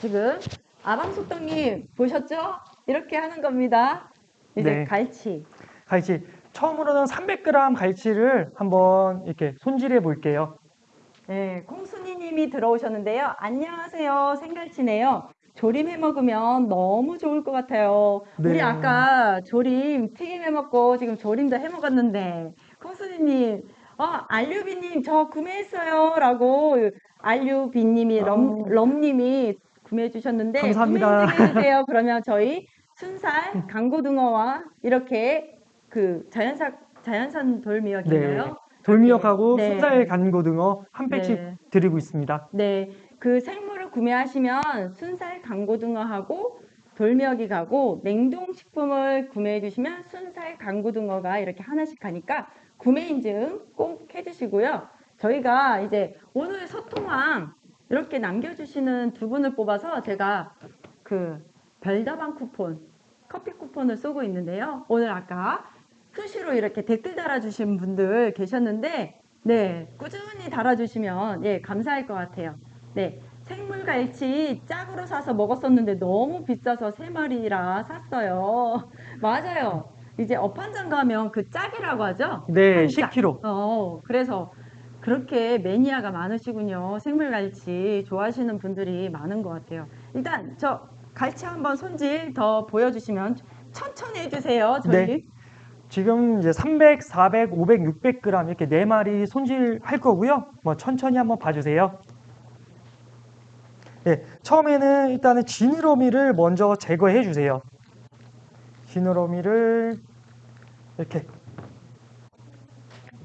지금 아방속동님 보셨죠? 이렇게 하는 겁니다. 이제 네. 갈치. 갈치. 처음으로는 300g 갈치를 한번 이렇게 손질해 볼게요. 네, 콩순이님이 들어오셨는데요. 안녕하세요, 생갈치네요. 조림 해 먹으면 너무 좋을 것 같아요. 우리 네. 아까 조림 튀김 해 먹고 지금 조림도 해 먹었는데 콩순이님, 어, 알류비님 저 구매했어요라고 알류비님이 럼, 어. 럼님이 구매해 주셨는데 감사합니다. 구매 인증해주세요. 그러면 저희 순살 강고등어와 이렇게 그 자연산 자연산 돌미역인가요? 네. 돌미역하고 네. 순살 간고등어 한 팩씩 네. 드리고 있습니다. 네, 그 생물을 구매하시면 순살 강고등어하고 돌미역이 가고 냉동식품을 구매해 주시면 순살 강고등어가 이렇게 하나씩 가니까 구매 인증 꼭 해주시고요. 저희가 이제 오늘 소통왕 이렇게 남겨주시는 두 분을 뽑아서 제가 그 별다방 쿠폰, 커피 쿠폰을 쏘고 있는데요. 오늘 아까 수시로 이렇게 댓글 달아주신 분들 계셨는데, 네, 꾸준히 달아주시면, 예, 감사할 것 같아요. 네, 생물갈치 짝으로 사서 먹었었는데 너무 비싸서 세 마리라 샀어요. 맞아요. 이제 어판장 가면 그 짝이라고 하죠? 네, 한 짝. 10kg. 어, 그래서 그렇게 매니아가 많으시군요. 생물갈치 좋아하시는 분들이 많은 것 같아요. 일단 저 갈치 한번 손질 더 보여주시면 천천히 해주세요. 저희. 네. 지금 이제 300, 400, 500, 600g 이렇게 네 마리 손질할 거고요. 뭐 천천히 한번 봐주세요. 네, 처음에는 일단은 지느러미를 먼저 제거해 주세요. 지느러미를 이렇게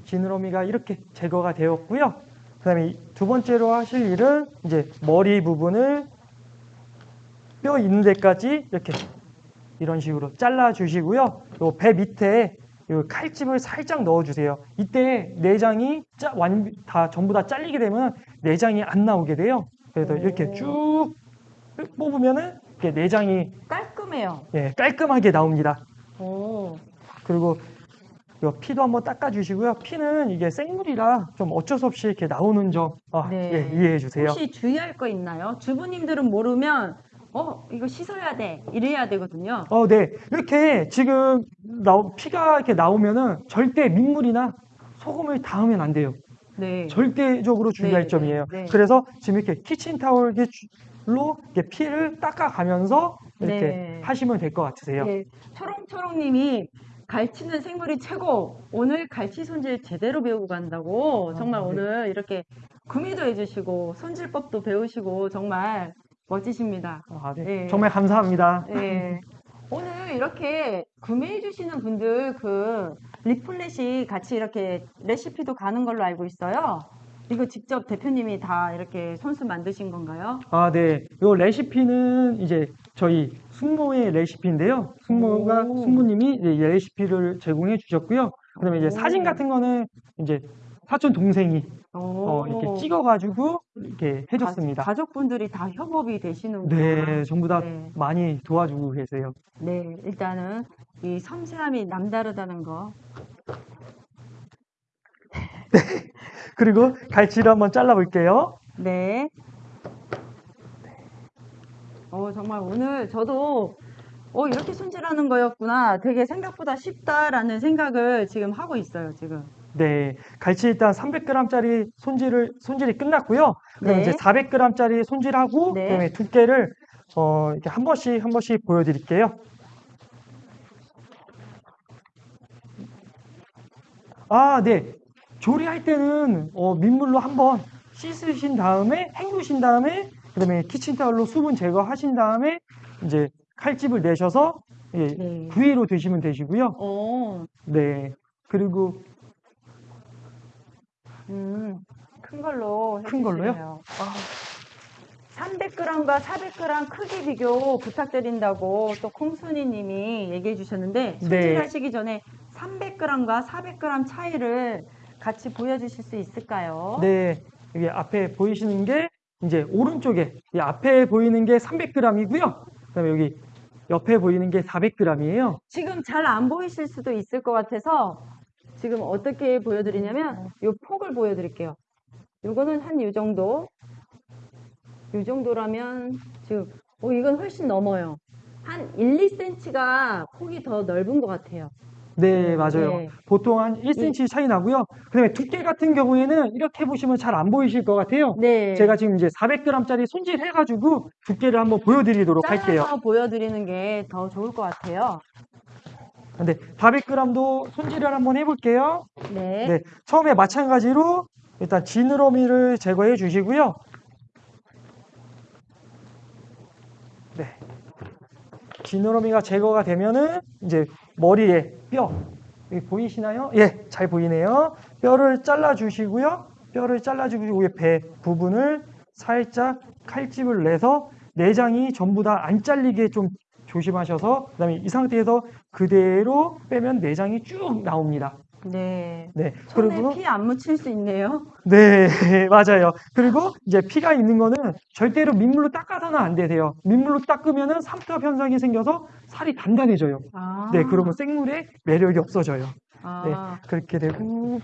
지느러미가 이렇게 제거가 되었고요. 그 다음에 두 번째로 하실 일은 이제 머리 부분을 뼈 있는 데까지 이렇게 이런 식으로 잘라 주시고요. 요 배 밑에 요 칼집을 살짝 넣어 주세요. 이때 내장이 짜, 완, 다 전부 다 잘리게 되면 내장이 안 나오게 돼요. 그래서 오. 이렇게 쭉 뽑으면은 이렇게 내장이 깔끔해요. 예, 깔끔하게 나옵니다. 오. 그리고 요 피도 한번 닦아 주시고요. 피는 이게 생물이라 좀 어쩔 수 없이 이렇게 나오는 점 아, 네. 예, 이해해 주세요. 혹시 주의할 거 있나요? 주부님들은 모르면 어 이거 씻어야 돼 이래야 되거든요. 어, 네. 이렇게 지금 나오, 피가 이렇게 나오면은 절대 민물이나 소금을 닿으면 안 돼요. 네. 절대적으로 중요할 네, 점이에요. 네, 네. 그래서 지금 이렇게 키친타올로 이렇게 피를 닦아가면서 이렇게 네. 하시면 될 것 같으세요. 네. 초롱초롱님이 갈치는 생물이 최고. 오늘 갈치 손질 제대로 배우고 간다고. 정말 아, 네. 오늘 이렇게 구매도 해주시고 손질법도 배우시고 정말 멋지십니다. 아, 네. 네. 정말 감사합니다. 네. 오늘 이렇게 구매해 주시는 분들 그 리플렛이 같이 이렇게 레시피도 가는 걸로 알고 있어요. 이거 직접 대표님이 다 이렇게 손수 만드신 건가요? 아, 네. 요 레시피는 이제 저희 숙모의 레시피인데요. 숙모가 오. 숙모님이 이제 이 레시피를 제공해 주셨고요. 그다음에 이제 오. 사진 같은 거는 이제 사촌 동생이 오. 어, 이렇게 찍어가지고 이렇게 해줬습니다. 가, 족분들이다 협업이 되시는구나. 네, 전부 다 네. 많이 도와주고 계세요. 네, 일단은 이 섬세함이 남다르다는 거. 그리고 갈치를 한번 잘라볼게요. 네. 어, 정말 오늘 저도 어, 이렇게 손질하는 거였구나. 되게 생각보다 쉽다라는 생각을 지금 하고 있어요, 지금. 네, 갈치 일단 300g짜리 손질을 손질이 끝났고요. 그럼 네. 이제 400g짜리 손질하고 네. 그다음에 두께를 어, 이렇게 한 번씩 한 번씩 보여드릴게요. 아, 네. 조리할 때는 어, 민물로 한번 씻으신 다음에 헹구신 다음에 그다음에 키친타올로 수분 제거하신 다음에 이제 칼집을 내셔서 예, 네. 구이로 드시면 되시고요. 어, 네. 그리고 음, 큰 걸로 큰 걸로요? 해주시네요. 300g과 400g 크기 비교 부탁드린다고 또 콩순이 님이 얘기해 주셨는데 네. 손질하시기 전에 300g과 400g 차이를 같이 보여주실 수 있을까요? 네, 여기 앞에 보이시는 게 이제 오른쪽에 이 앞에 보이는 게 300g이고요. 그다음에 여기 옆에 보이는 게 400g이에요. 지금 잘 안 보이실 수도 있을 것 같아서 지금 어떻게 보여드리냐면 이 폭을 보여드릴게요. 요거는 한 이 정도. 이 정도라면 지금 어, 이건 훨씬 넘어요. 한 1, 2cm가 폭이 더 넓은 것 같아요. 네, 맞아요. 네. 보통 한 1cm 차이 나고요. 그다음에 두께 같은 경우에는 이렇게 보시면 잘 안 보이실 것 같아요. 네. 제가 지금 이제 400g짜리 손질해가지고 두께를 한번 보여드리도록 할게요. 보여드리는 게 더 좋을 것 같아요. 근데 400g도 손질을 한번 해볼게요. 네. 네, 처음에 마찬가지로 일단 지느러미를 제거해 주시고요. 네. 지느러미가 제거가 되면은 이제 머리에 뼈 여기 보이시나요? 예, 잘 보이네요. 뼈를 잘라 주시고요. 뼈를 잘라 주시고 위에 배 부분을 살짝 칼집을 내서 내장이 전부 다 안 잘리게 좀 조심하셔서 그다음에 이 상태에서 그대로 빼면 내장이 쭉 나옵니다. 네. 네. 그리고 피 안 묻힐 수 있네요. 네, 맞아요. 그리고 이제 피가 있는 거는 절대로 민물로 닦아서는 안 되세요. 민물로 닦으면은 삼투압 현상이 생겨서 살이 단단해져요. 아. 네, 그러면 생물의 매력이 없어져요. 네, 아. 그렇게 되고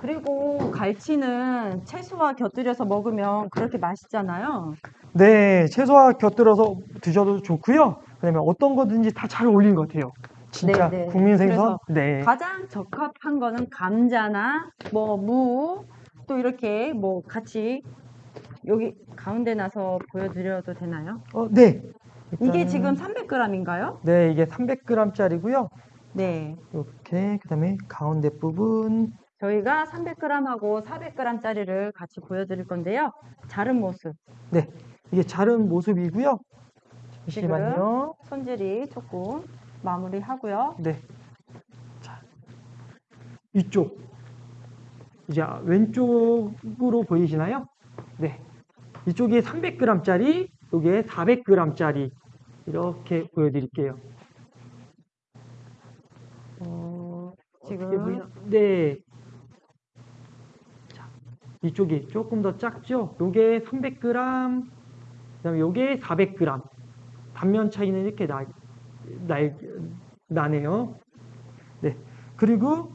그리고 갈치는 채소와 곁들여서 먹으면 그렇게 맛있잖아요. 네, 채소와 곁들여서 드셔도 좋고요. 그다음에 어떤 거든지 다 잘 어울리는 것 같아요. 진짜 네, 네. 국민 생선. 네. 가장 적합한 거는 감자나 뭐 무 또 이렇게 뭐 같이 여기 가운데 나서 보여드려도 되나요? 어, 네. 이게 일단은- 지금 300g인가요? 네, 이게 300g짜리고요. 네. 이렇게 그다음에 가운데 부분 저희가 300g하고 400g짜리를 같이 보여드릴 건데요. 자른 모습. 네, 이게 자른 모습이고요. 잠시만요. 손질이 조금 마무리하고요. 네. 자, 이쪽. 이제 왼쪽으로 보이시나요? 네. 이쪽이 300g짜리, 여기에 400g짜리. 이렇게 보여드릴게요. 어, 지금 보이나? 네. 자, 이쪽이 조금 더 작죠? 요게 300g, 그 다음에 요게 400g. 단면 차이는 이렇게 나, 나, 나네요. 네. 그리고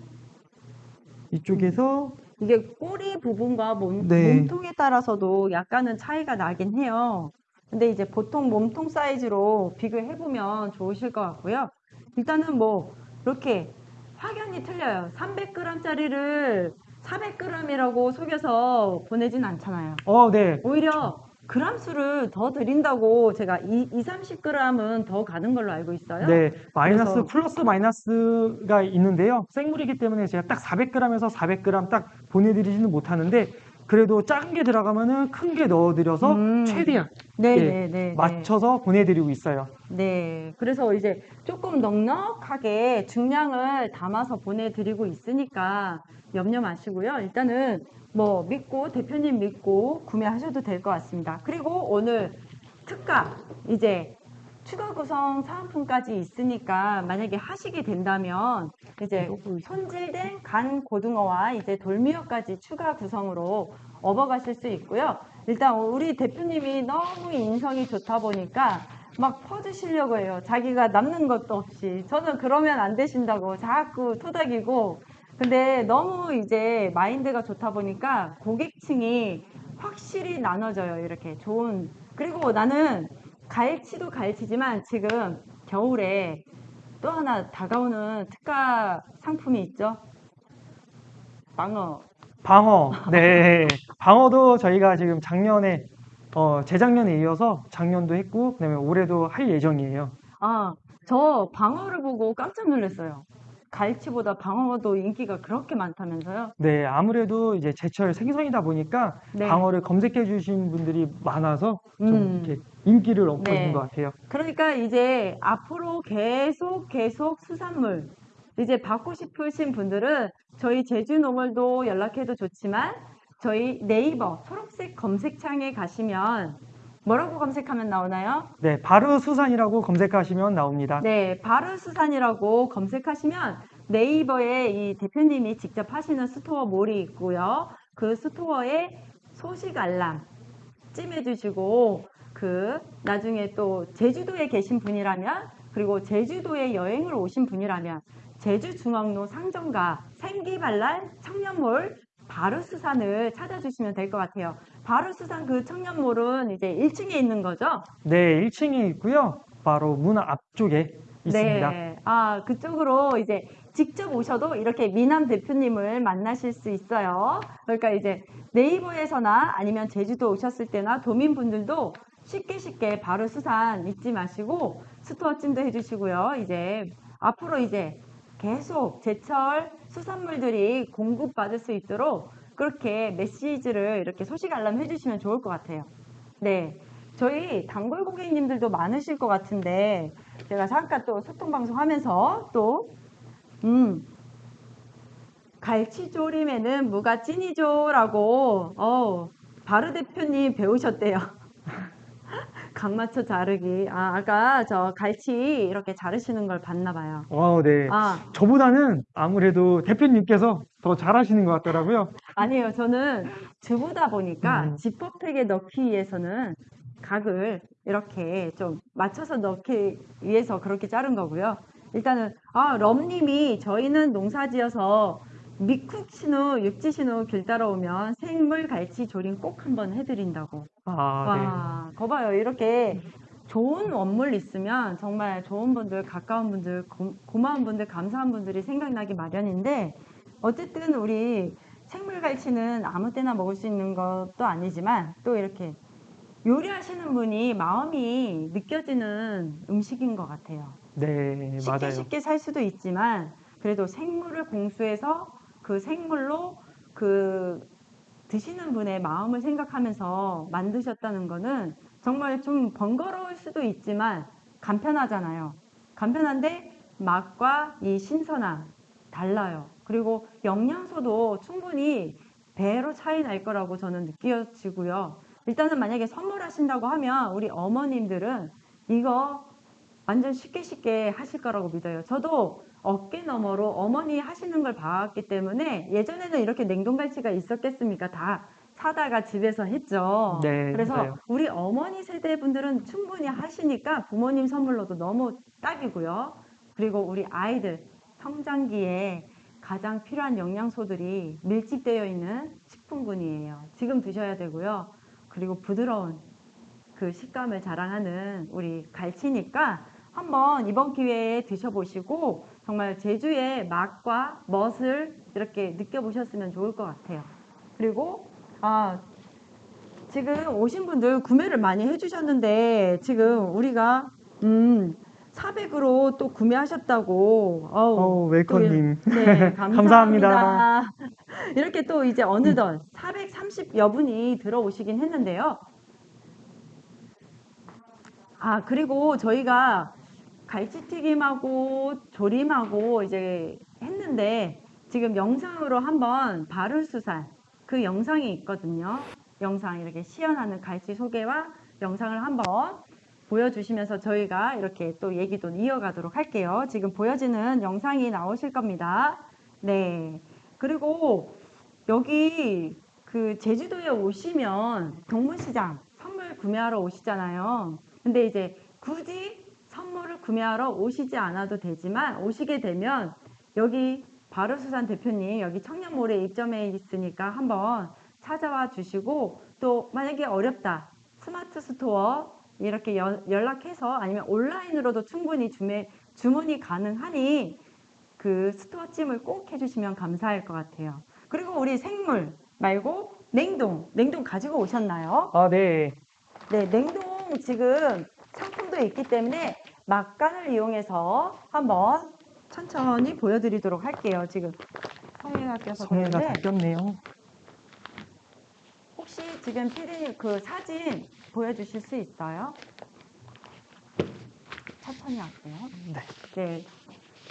이쪽에서 이게 꼬리 부분과 몸, 네. 몸통에 따라서도 약간은 차이가 나긴 해요. 근데 이제 보통 몸통 사이즈로 비교해보면 좋으실 것 같고요. 일단은 뭐, 이렇게 확연히 틀려요. 300g짜리를 400g이라고 속여서 보내진 않잖아요. 어, 네. 오히려 그람 수를 더 드린다고 제가 2, 30g은 더 가는 걸로 알고 있어요. 네, 마이너스 그래서- 플러스 마이너스가 있는데요. 생물이기 때문에 제가 딱 400g에서 400g 딱 보내드리지는 못하는데 그래도 작은 게 들어가면은 큰 게 넣어드려서 음. 최대한 네, 예, 네, 네. 맞춰서 보내드리고 있어요. 네, 그래서 이제 조금 넉넉하게 중량을 담아서 보내드리고 있으니까 염려 마시고요. 일단은 뭐 믿고 대표님 믿고 구매하셔도 될 것 같습니다. 그리고 오늘 특가 이제 추가 구성 사은품까지 있으니까 만약에 하시게 된다면 이제 손질된 간 고등어와 이제 돌미어까지 추가 구성으로 업어가실 수 있고요. 일단 우리 대표님이 너무 인성이 좋다 보니까 막 퍼주시려고 해요. 자기가 남는 것도 없이. 저는 그러면 안 되신다고 자꾸 토닥이고. 근데 너무 이제 마인드가 좋다 보니까 고객층이 확실히 나눠져요. 이렇게 좋은. 그리고 나는 갈치도 갈치지만 지금 겨울에 또 하나 다가오는 특가 상품이 있죠. 방어. 방어, 네, 방어도 저희가 지금 작년에 어, 재작년에 이어서 작년도 했고 그다음에 올해도 할 예정이에요. 아, 저 방어를 보고 깜짝 놀랐어요. 갈치보다 방어도 인기가 그렇게 많다면서요? 네, 아무래도 이제 제철 생선이다 보니까 네. 방어를 검색해 주신 분들이 많아서 좀 음. 이렇게 인기를 얻고 네. 있는 것 같아요. 그러니까 이제 앞으로 계속 계속 수산물 이제 받고 싶으신 분들은 저희 제주노멀로 연락해도 좋지만 저희 네이버 초록색 검색창에 가시면 뭐라고 검색하면 나오나요? 네, 바로 수산이라고 검색하시면 나옵니다. 네, 바로수산이라고 검색하시면 네이버에 이 대표님이 직접 하시는 스토어 몰이 있고요. 그 스토어에 소식 알람 찜해주시고 그 나중에 또 제주도에 계신 분이라면 그리고 제주도에 여행을 오신 분이라면 제주중앙로 상점가 생기발랄 청년몰 바르수산을 찾아주시면 될 것 같아요. 바르수산 그 청년몰은 이제 1층에 있는 거죠? 네, 1층에 있고요. 바로 문 앞쪽에 있습니다. 네. 아, 그쪽으로 이제 직접 오셔도 이렇게 미남 대표님을 만나실 수 있어요. 그러니까 이제 네이버에서나 아니면 제주도 오셨을 때나 도민분들도 쉽게 쉽게 바로 수산 잊지 마시고 스토어 찜도 해주시고요. 이제 앞으로 이제 계속 제철 수산물들이 공급받을 수 있도록 그렇게 메시지를 이렇게 소식 알람 해 주시면 좋을 것 같아요. 네. 저희 단골 고객님들도 많으실 것 같은데 제가 잠깐 또 소통 방송 하면서 또 음. 갈치조림에는 무가 찐이죠 라고 어 바르 대표님 배우셨대요. 각 맞춰 자르기. 아 아까 저 갈치 이렇게 자르시는 걸 봤나 봐요. 어, 네. 아 저보다는 아무래도 대표님께서 더 잘하시는 것 같더라고요. 아니에요. 저는 주부다 보니까 음. 지퍼백에 넣기 위해서는 각을 이렇게 좀 맞춰서 넣기 위해서 그렇게 자른 거고요. 일단은 아 럼님이 저희는 농사지어서 미쿡 신호, 육지 신호 길 따라오면 생물 갈치 조림 꼭 한번 해드린다고. 아, 와, 거 봐요. 이렇게 좋은 원물 있으면 정말 좋은 분들, 가까운 분들, 고, 고마운 분들, 감사한 분들이 생각나기 마련인데 어쨌든 우리 생물 갈치는 아무 때나 먹을 수 있는 것도 아니지만 또 이렇게 요리하시는 분이 마음이 느껴지는 음식인 것 같아요. 네. 네, 쉽게 맞아요. 쉽게 살 수도 있지만 그래도 생물을 공수해서 그 생물로 그 드시는 분의 마음을 생각하면서 만드셨다는 거는 정말 좀 번거로울 수도 있지만 간편하잖아요. 간편한데 맛과 이 신선함 달라요. 그리고 영양소도 충분히 배로 차이 날 거라고 저는 느껴지고요. 일단은 만약에 선물하신다고 하면 우리 어머님들은 이거 완전 쉽게 쉽게 하실 거라고 믿어요. 저도 어깨 너머로 어머니 하시는 걸 봤기 때문에 예전에는 이렇게 냉동갈치가 있었겠습니까? 다 사다가 집에서 했죠. 네, 그래서 맞아요. 우리 어머니 세대 분들은 충분히 하시니까 부모님 선물로도 너무 딱이고요. 그리고 우리 아이들 성장기에 가장 필요한 영양소들이 밀집되어 있는 식품군이에요. 지금 드셔야 되고요. 그리고 부드러운 그 식감을 자랑하는 우리 갈치니까 한번 이번 기회에 드셔보시고 정말 제주의 맛과 멋을 이렇게 느껴보셨으면 좋을 것 같아요. 그리고 아 지금 오신 분들 구매를 많이 해주셨는데 지금 우리가 음 400으로 또 구매하셨다고 어우, 어, 웰컴님. 또 이- 네, 감사합니다. 감사합니다. 이렇게 또 이제 어느덧 430여 분이 들어오시긴 했는데요. 아, 그리고 저희가 갈치튀김하고 조림하고 이제 했는데 지금 영상으로 한번 바른수산 그 영상이 있거든요. 영상 이렇게 시연하는 갈치 소개와 영상을 한번 보여주시면서 저희가 이렇게 또 얘기도 이어가도록 할게요. 지금 보여지는 영상이 나오실 겁니다. 네. 그리고 여기 그 제주도에 오시면 동문시장 선물 구매하러 오시잖아요. 근데 이제 굳이 선물을 구매하러 오시지 않아도 되지만 오시게 되면 여기 바로수산 대표님 여기 청년몰에 입점해 있으니까 한번 찾아와 주시고 또 만약에 어렵다 스마트 스토어 이렇게 연- 연락해서 아니면 온라인으로도 충분히 주매, 주문이 가능하니 그 스토어 찜을 꼭 해주시면 감사할 것 같아요. 그리고 우리 생물 말고 냉동, 냉동 가지고 오셨나요? 아, 네. 네, 냉동 지금 상품도 있기 때문에 막간을 이용해서 한번 천천히 보여드리도록 할게요. 지금 성에가 껴서 성에가 다 꼈네요. 혹시 지금 피디님 그 사진 보여주실 수 있어요? 천천히 할게요. 네. 네.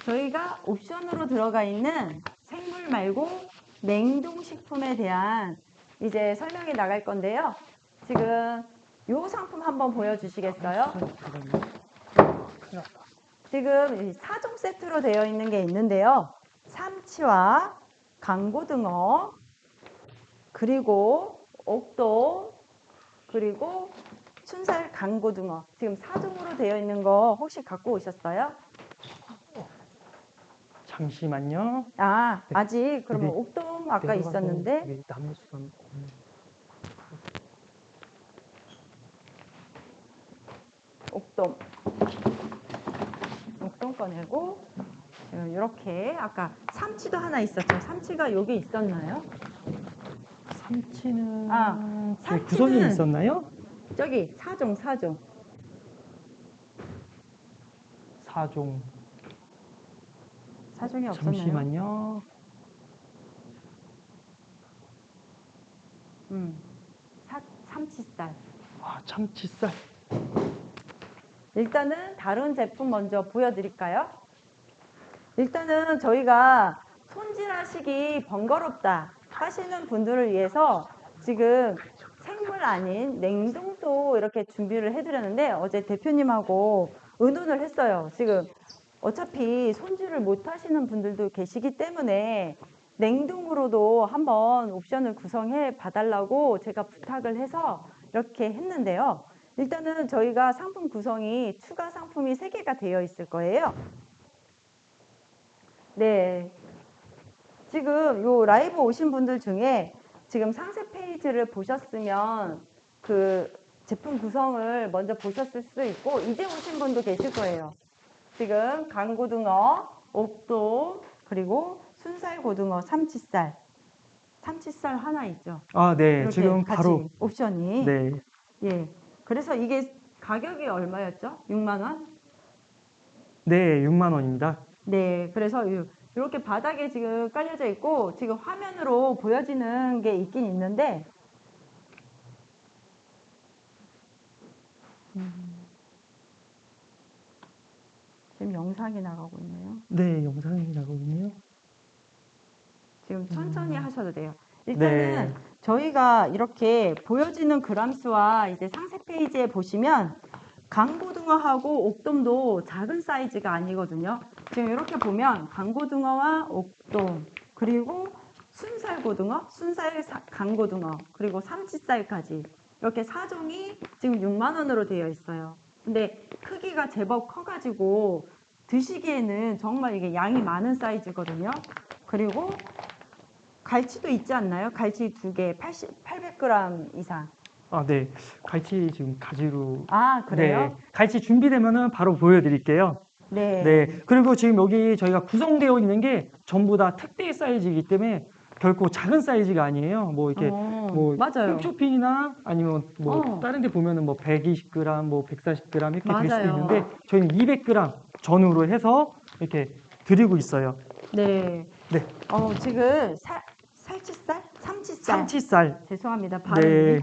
저희가 옵션으로 들어가 있는 생물 말고 냉동식품에 대한 이제 설명이 나갈 건데요. 지금 요 상품 한번 보여주시겠어요? 지금 이 사종 세트로 되어 있는 게 있는데요. 삼치와 강고등어, 그리고 옥돔, 그리고 춘살 강고등어. 지금 사종으로 되어 있는 거 혹시 갖고 오셨어요? 잠시만요. 아, 네. 아직 그러면 여기 옥돔 아까 있었는데 여기 나무수산 없네. 옥돔. 옥돔 꺼내고 지금 이렇게 아까 삼치도 하나 있었죠. 삼치가 여기 있었나요? 삼치는 아, 저기 삼치는- 구성이 있었나요? 저기 사종 사종. 사종. 사종이 없었나요? 잠시만요. 음. 사, 삼치살. 아, 참치살. 일단은 다른 제품 먼저 보여드릴까요? 일단은 저희가 손질하시기 번거롭다 하시는 분들을 위해서 지금 생물 아닌 냉동도 이렇게 준비를 해드렸는데 어제 대표님하고 의논을 했어요. 지금 어차피 손질을 못 하시는 분들도 계시기 때문에 냉동으로도 한번 옵션을 구성해 봐달라고 제가 부탁을 해서 이렇게 했는데요. 일단은 저희가 상품 구성이 추가 상품이 3개가 되어 있을 거예요. 네. 지금 요 라이브 오신 분들 중에 지금 상세 페이지를 보셨으면 그 제품 구성을 먼저 보셨을 수도 있고 이제 오신 분도 계실 거예요. 지금 강고등어, 옥돔, 그리고 순살 고등어, 삼치살. 삼치살 하나 있죠. 아, 네. 지금 바로 옵션이 네. 예. 그래서 이게 가격이 얼마였죠? 6만 원? 네, 6만 원입니다. 네. 그래서 요- 이렇게 바닥에 지금 깔려져 있고 지금 화면으로 보여지는 게 있긴 있는데 음. 지금 영상이 나가고 있네요. 네, 영상이 나가고 있네요. 지금 천천히 음. 하셔도 돼요. 일단은 네. 저희가 이렇게 보여지는 그람수와 이제 상세 페이지에 보시면 강고등어하고 옥돔도 작은 사이즈가 아니거든요. 지금 이렇게 보면 강고등어와 옥돔 그리고 순살고등어, 순살 사- 강고등어 그리고 삼치살까지 이렇게 사종이 지금 6만 원으로 되어 있어요. 근데 크기가 제법 커가지고 드시기에는 정말 이게 양이 많은 사이즈거든요. 그리고 갈치도 있지 않나요? 갈치 두 개, 80, 800g 이상. 아, 네. 갈치 지금 가지로 아, 그래요? 네. 갈치 준비되면은 바로 보여 드릴게요. 네. 네. 그리고 지금 여기 저희가 구성되어 있는 게 전부 다 특대 사이즈이기 때네 결코 작은 사이즈가 아니에요. 뭐 이렇게 어, 뭐 맞아요. 홈쇼핑이나 아니면 뭐 어. 다른 데 보면은 뭐 120g, 뭐 140g 이렇게 될수 맞아요. 있는데 저희는 200g 전후로 해서 이렇게 드리고 있어요. 네. 네. 어, 지금 살, 살치살? 삼치살. 참치살. 죄송합니다. 발음이. 네.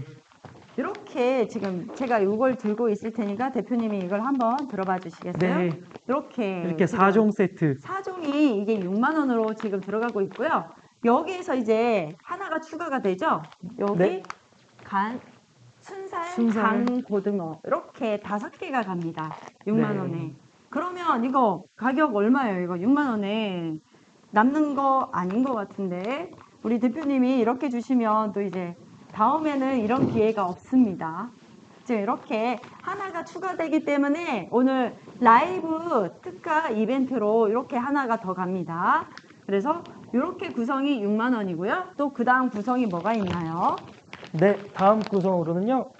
이렇게 지금 제가 이걸 들고 있을 테니까 대표님이 이걸 한번 들어봐 주시겠어요? 네. 이렇게. 이렇게 지금 4종 세트. 사종이 이게 6만 원으로 지금 들어가고 있고요. 여기에서 이제 하나가 추가가 되죠. 여기 네. 간 순살, 순살. 간 고등어 이렇게 다섯 개가 갑니다. 6만 네. 원에. 그러면 이거 가격 얼마예요? 이거 6만 원에 남는 거 아닌 것 같은데 우리 대표님이 이렇게 주시면 또 이제 다음에는 이런 기회가 없습니다. 지금 이렇게 하나가 추가되기 때문에 오늘 라이브 특가 이벤트로 이렇게 하나가 더 갑니다. 그래서 이렇게 구성이 6만 원이고요. 또 그 다음 구성이 뭐가 있나요? 네. 다음 구성으로는요.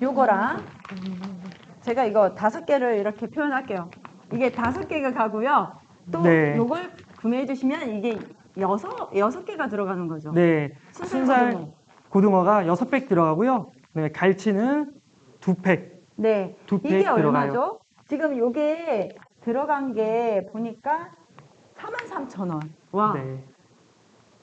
요거랑 제가 이거 다섯 개를 이렇게 표현할게요. 이게 다섯 개가 가고요. 또 네. 요걸 구매해 주시면 이게 여섯 여섯 개가 들어가는 거죠. 네. 순살 고등어. 고등어가 6팩 들어가고요. 네, 갈치는 2팩. 네. 두 팩 이게 들어가요. 얼마죠? 지금 요게 들어간 게 보니까 43,000원. 와. 네.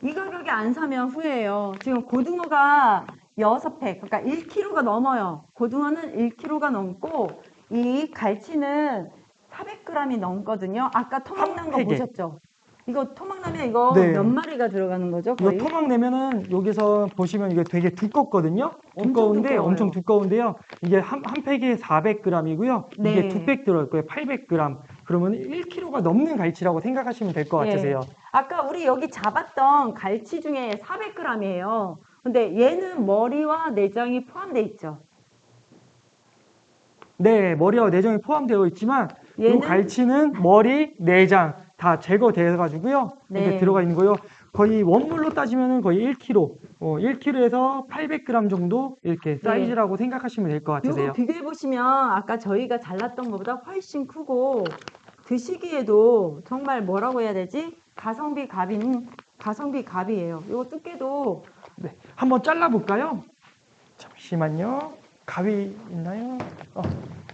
이 가격에 안 사면 후회해요. 지금 고등어가 6팩, 그러니까 1kg가 넘어요. 고등어는 1kg가 넘고 이 갈치는 400g이 넘거든요. 아까 토막난 거 팩에. 보셨죠? 이거 토막나면 이거 네. 몇 마리가 들어가는 거죠? 이거 거의? 토막 내면은 여기서 보시면 이게 되게 두껍거든요. 두꺼운데 두꺼워요. 엄청 두꺼운데요. 이게 한, 한 팩에 400g이고요. 네. 이게 두 팩 들어갈 거예요. 800g. 그러면 1kg가 넘는 갈치라고 생각하시면 될것 예. 같으세요. 아까 우리 여기 잡았던 갈치 중에 400g이에요. 근데 얘는 머리와 내장이 포함되어 있죠. 네, 머리와 내장이 포함되어 있지만 이 갈치는 머리, 내장 다 제거되어 가지고요. 이렇게 네. 들어가 있는 거요. 거의 원물로 따지면은 거의 1kg, 어, 1kg에서 800g 정도 이렇게 사이즈라고 생각하시면 될 것 같으세요. 네. 요거 비교해 보시면 아까 저희가 잘랐던 것보다 훨씬 크고 드시기에도 정말 뭐라고 해야 되지? 가성비 갑인 가성비 갑이에요. 요거 두께도 네, 한번 잘라 볼까요? 잠시만요. 가위 있나요? 어,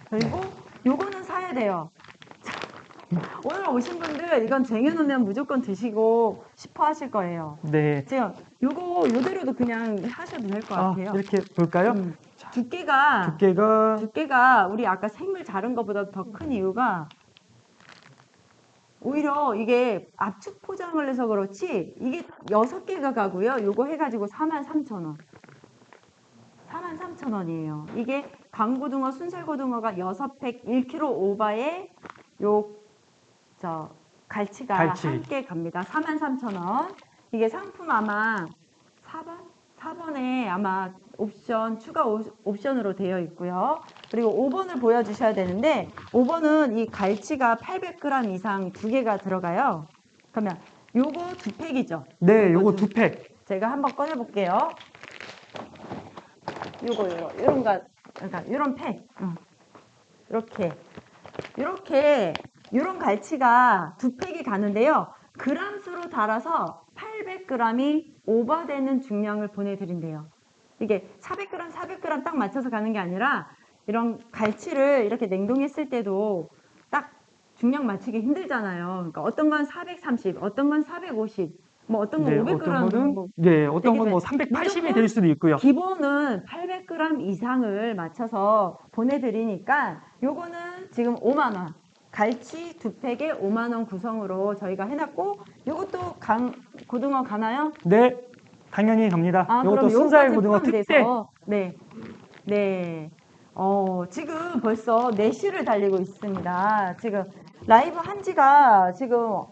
그리고 요거는 사야 돼요. 오늘 오신 분들 이건 쟁여놓으면 무조건 드시고 싶어 하실 거예요. 네. 지금 요거 요대로도 그냥 하셔도 될 것 아, 같아요. 이렇게 볼까요? 음, 두께가 두께가 두께가 우리 아까 생물 자른 것보다 더 큰 이유가 오히려 이게 압축 포장을 해서 그렇지 이게 여섯 개가 가고요. 요거 해가지고 43,000원. 43,000원이에요. 이게 강고등어, 순살고등어가 6팩 1kg 오바에 요, 저, 갈치가 갈치. 함께 갑니다. 43,000원. 이게 상품 아마 4번? 4번에 아마 옵션, 추가 오- 옵션으로 되어 있고요. 그리고 5번을 보여주셔야 되는데, 5번은 이 갈치가 800g 이상 두 개가 들어가요. 그러면 요거 두 팩이죠. 네, 요거 두- 두 팩. 제가 한번 꺼내 볼게요. 요거 요거 이런 거 그러니까 이런 팩. 응. 이렇게 이렇게 이런 갈치가 두 팩이 가는데요. 그람수로 달아서 800g이 오버되는 중량을 보내드린대요. 이게 400g, 400g 딱 맞춰서 가는 게 아니라 이런 갈치를 이렇게 냉동했을 때도 딱 중량 맞추기 힘들잖아요. 그러니까 어떤 건 430, 어떤 건 450, 뭐 어떤 건 네, 500g 어떤 거는 뭐 네, 어떤 건뭐 돼. 380이 무조건 될 수도 있고요. 기본은 800g 이상을 맞춰서 보내드리니까 요거는 지금 5만 원. 갈치 두 팩에 5만 원 구성으로 저희가 해놨고 요것도 강 고등어 가나요? 네, 당연히 갑니다. 아 그럼 순살 고등어. 포함돼서 네, 네. 어 지금 벌써 4시를 달리고 있습니다. 지금 라이브 한 지가 지금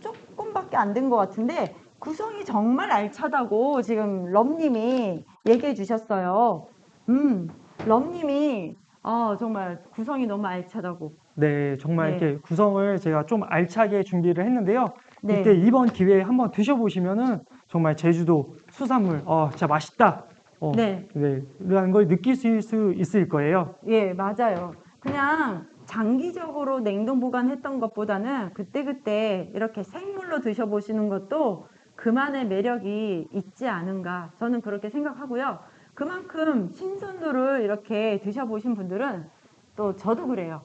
조금밖에 안 된 것 같은데 구성이 정말 알차다고 지금 럼님이 얘기해 주셨어요. 음, 럼님이 아 정말 구성이 너무 알차다고. 네, 정말 네. 이렇게 구성을 제가 좀 알차게 준비를 했는데요. 네. 이때 이번 기회에 한번 드셔보시면은 정말 제주도 수산물, 어, 진짜 맛있다. 어, 네. 네, 라는 걸 느끼실 수 있을 거예요. 예, 맞아요. 그냥 장기적으로 냉동 보관했던 것보다는 그때그때 이렇게 생물로 드셔보시는 것도 그만의 매력이 있지 않은가. 저는 그렇게 생각하고요. 그만큼 신선도를 이렇게 드셔보신 분들은 또 저도 그래요.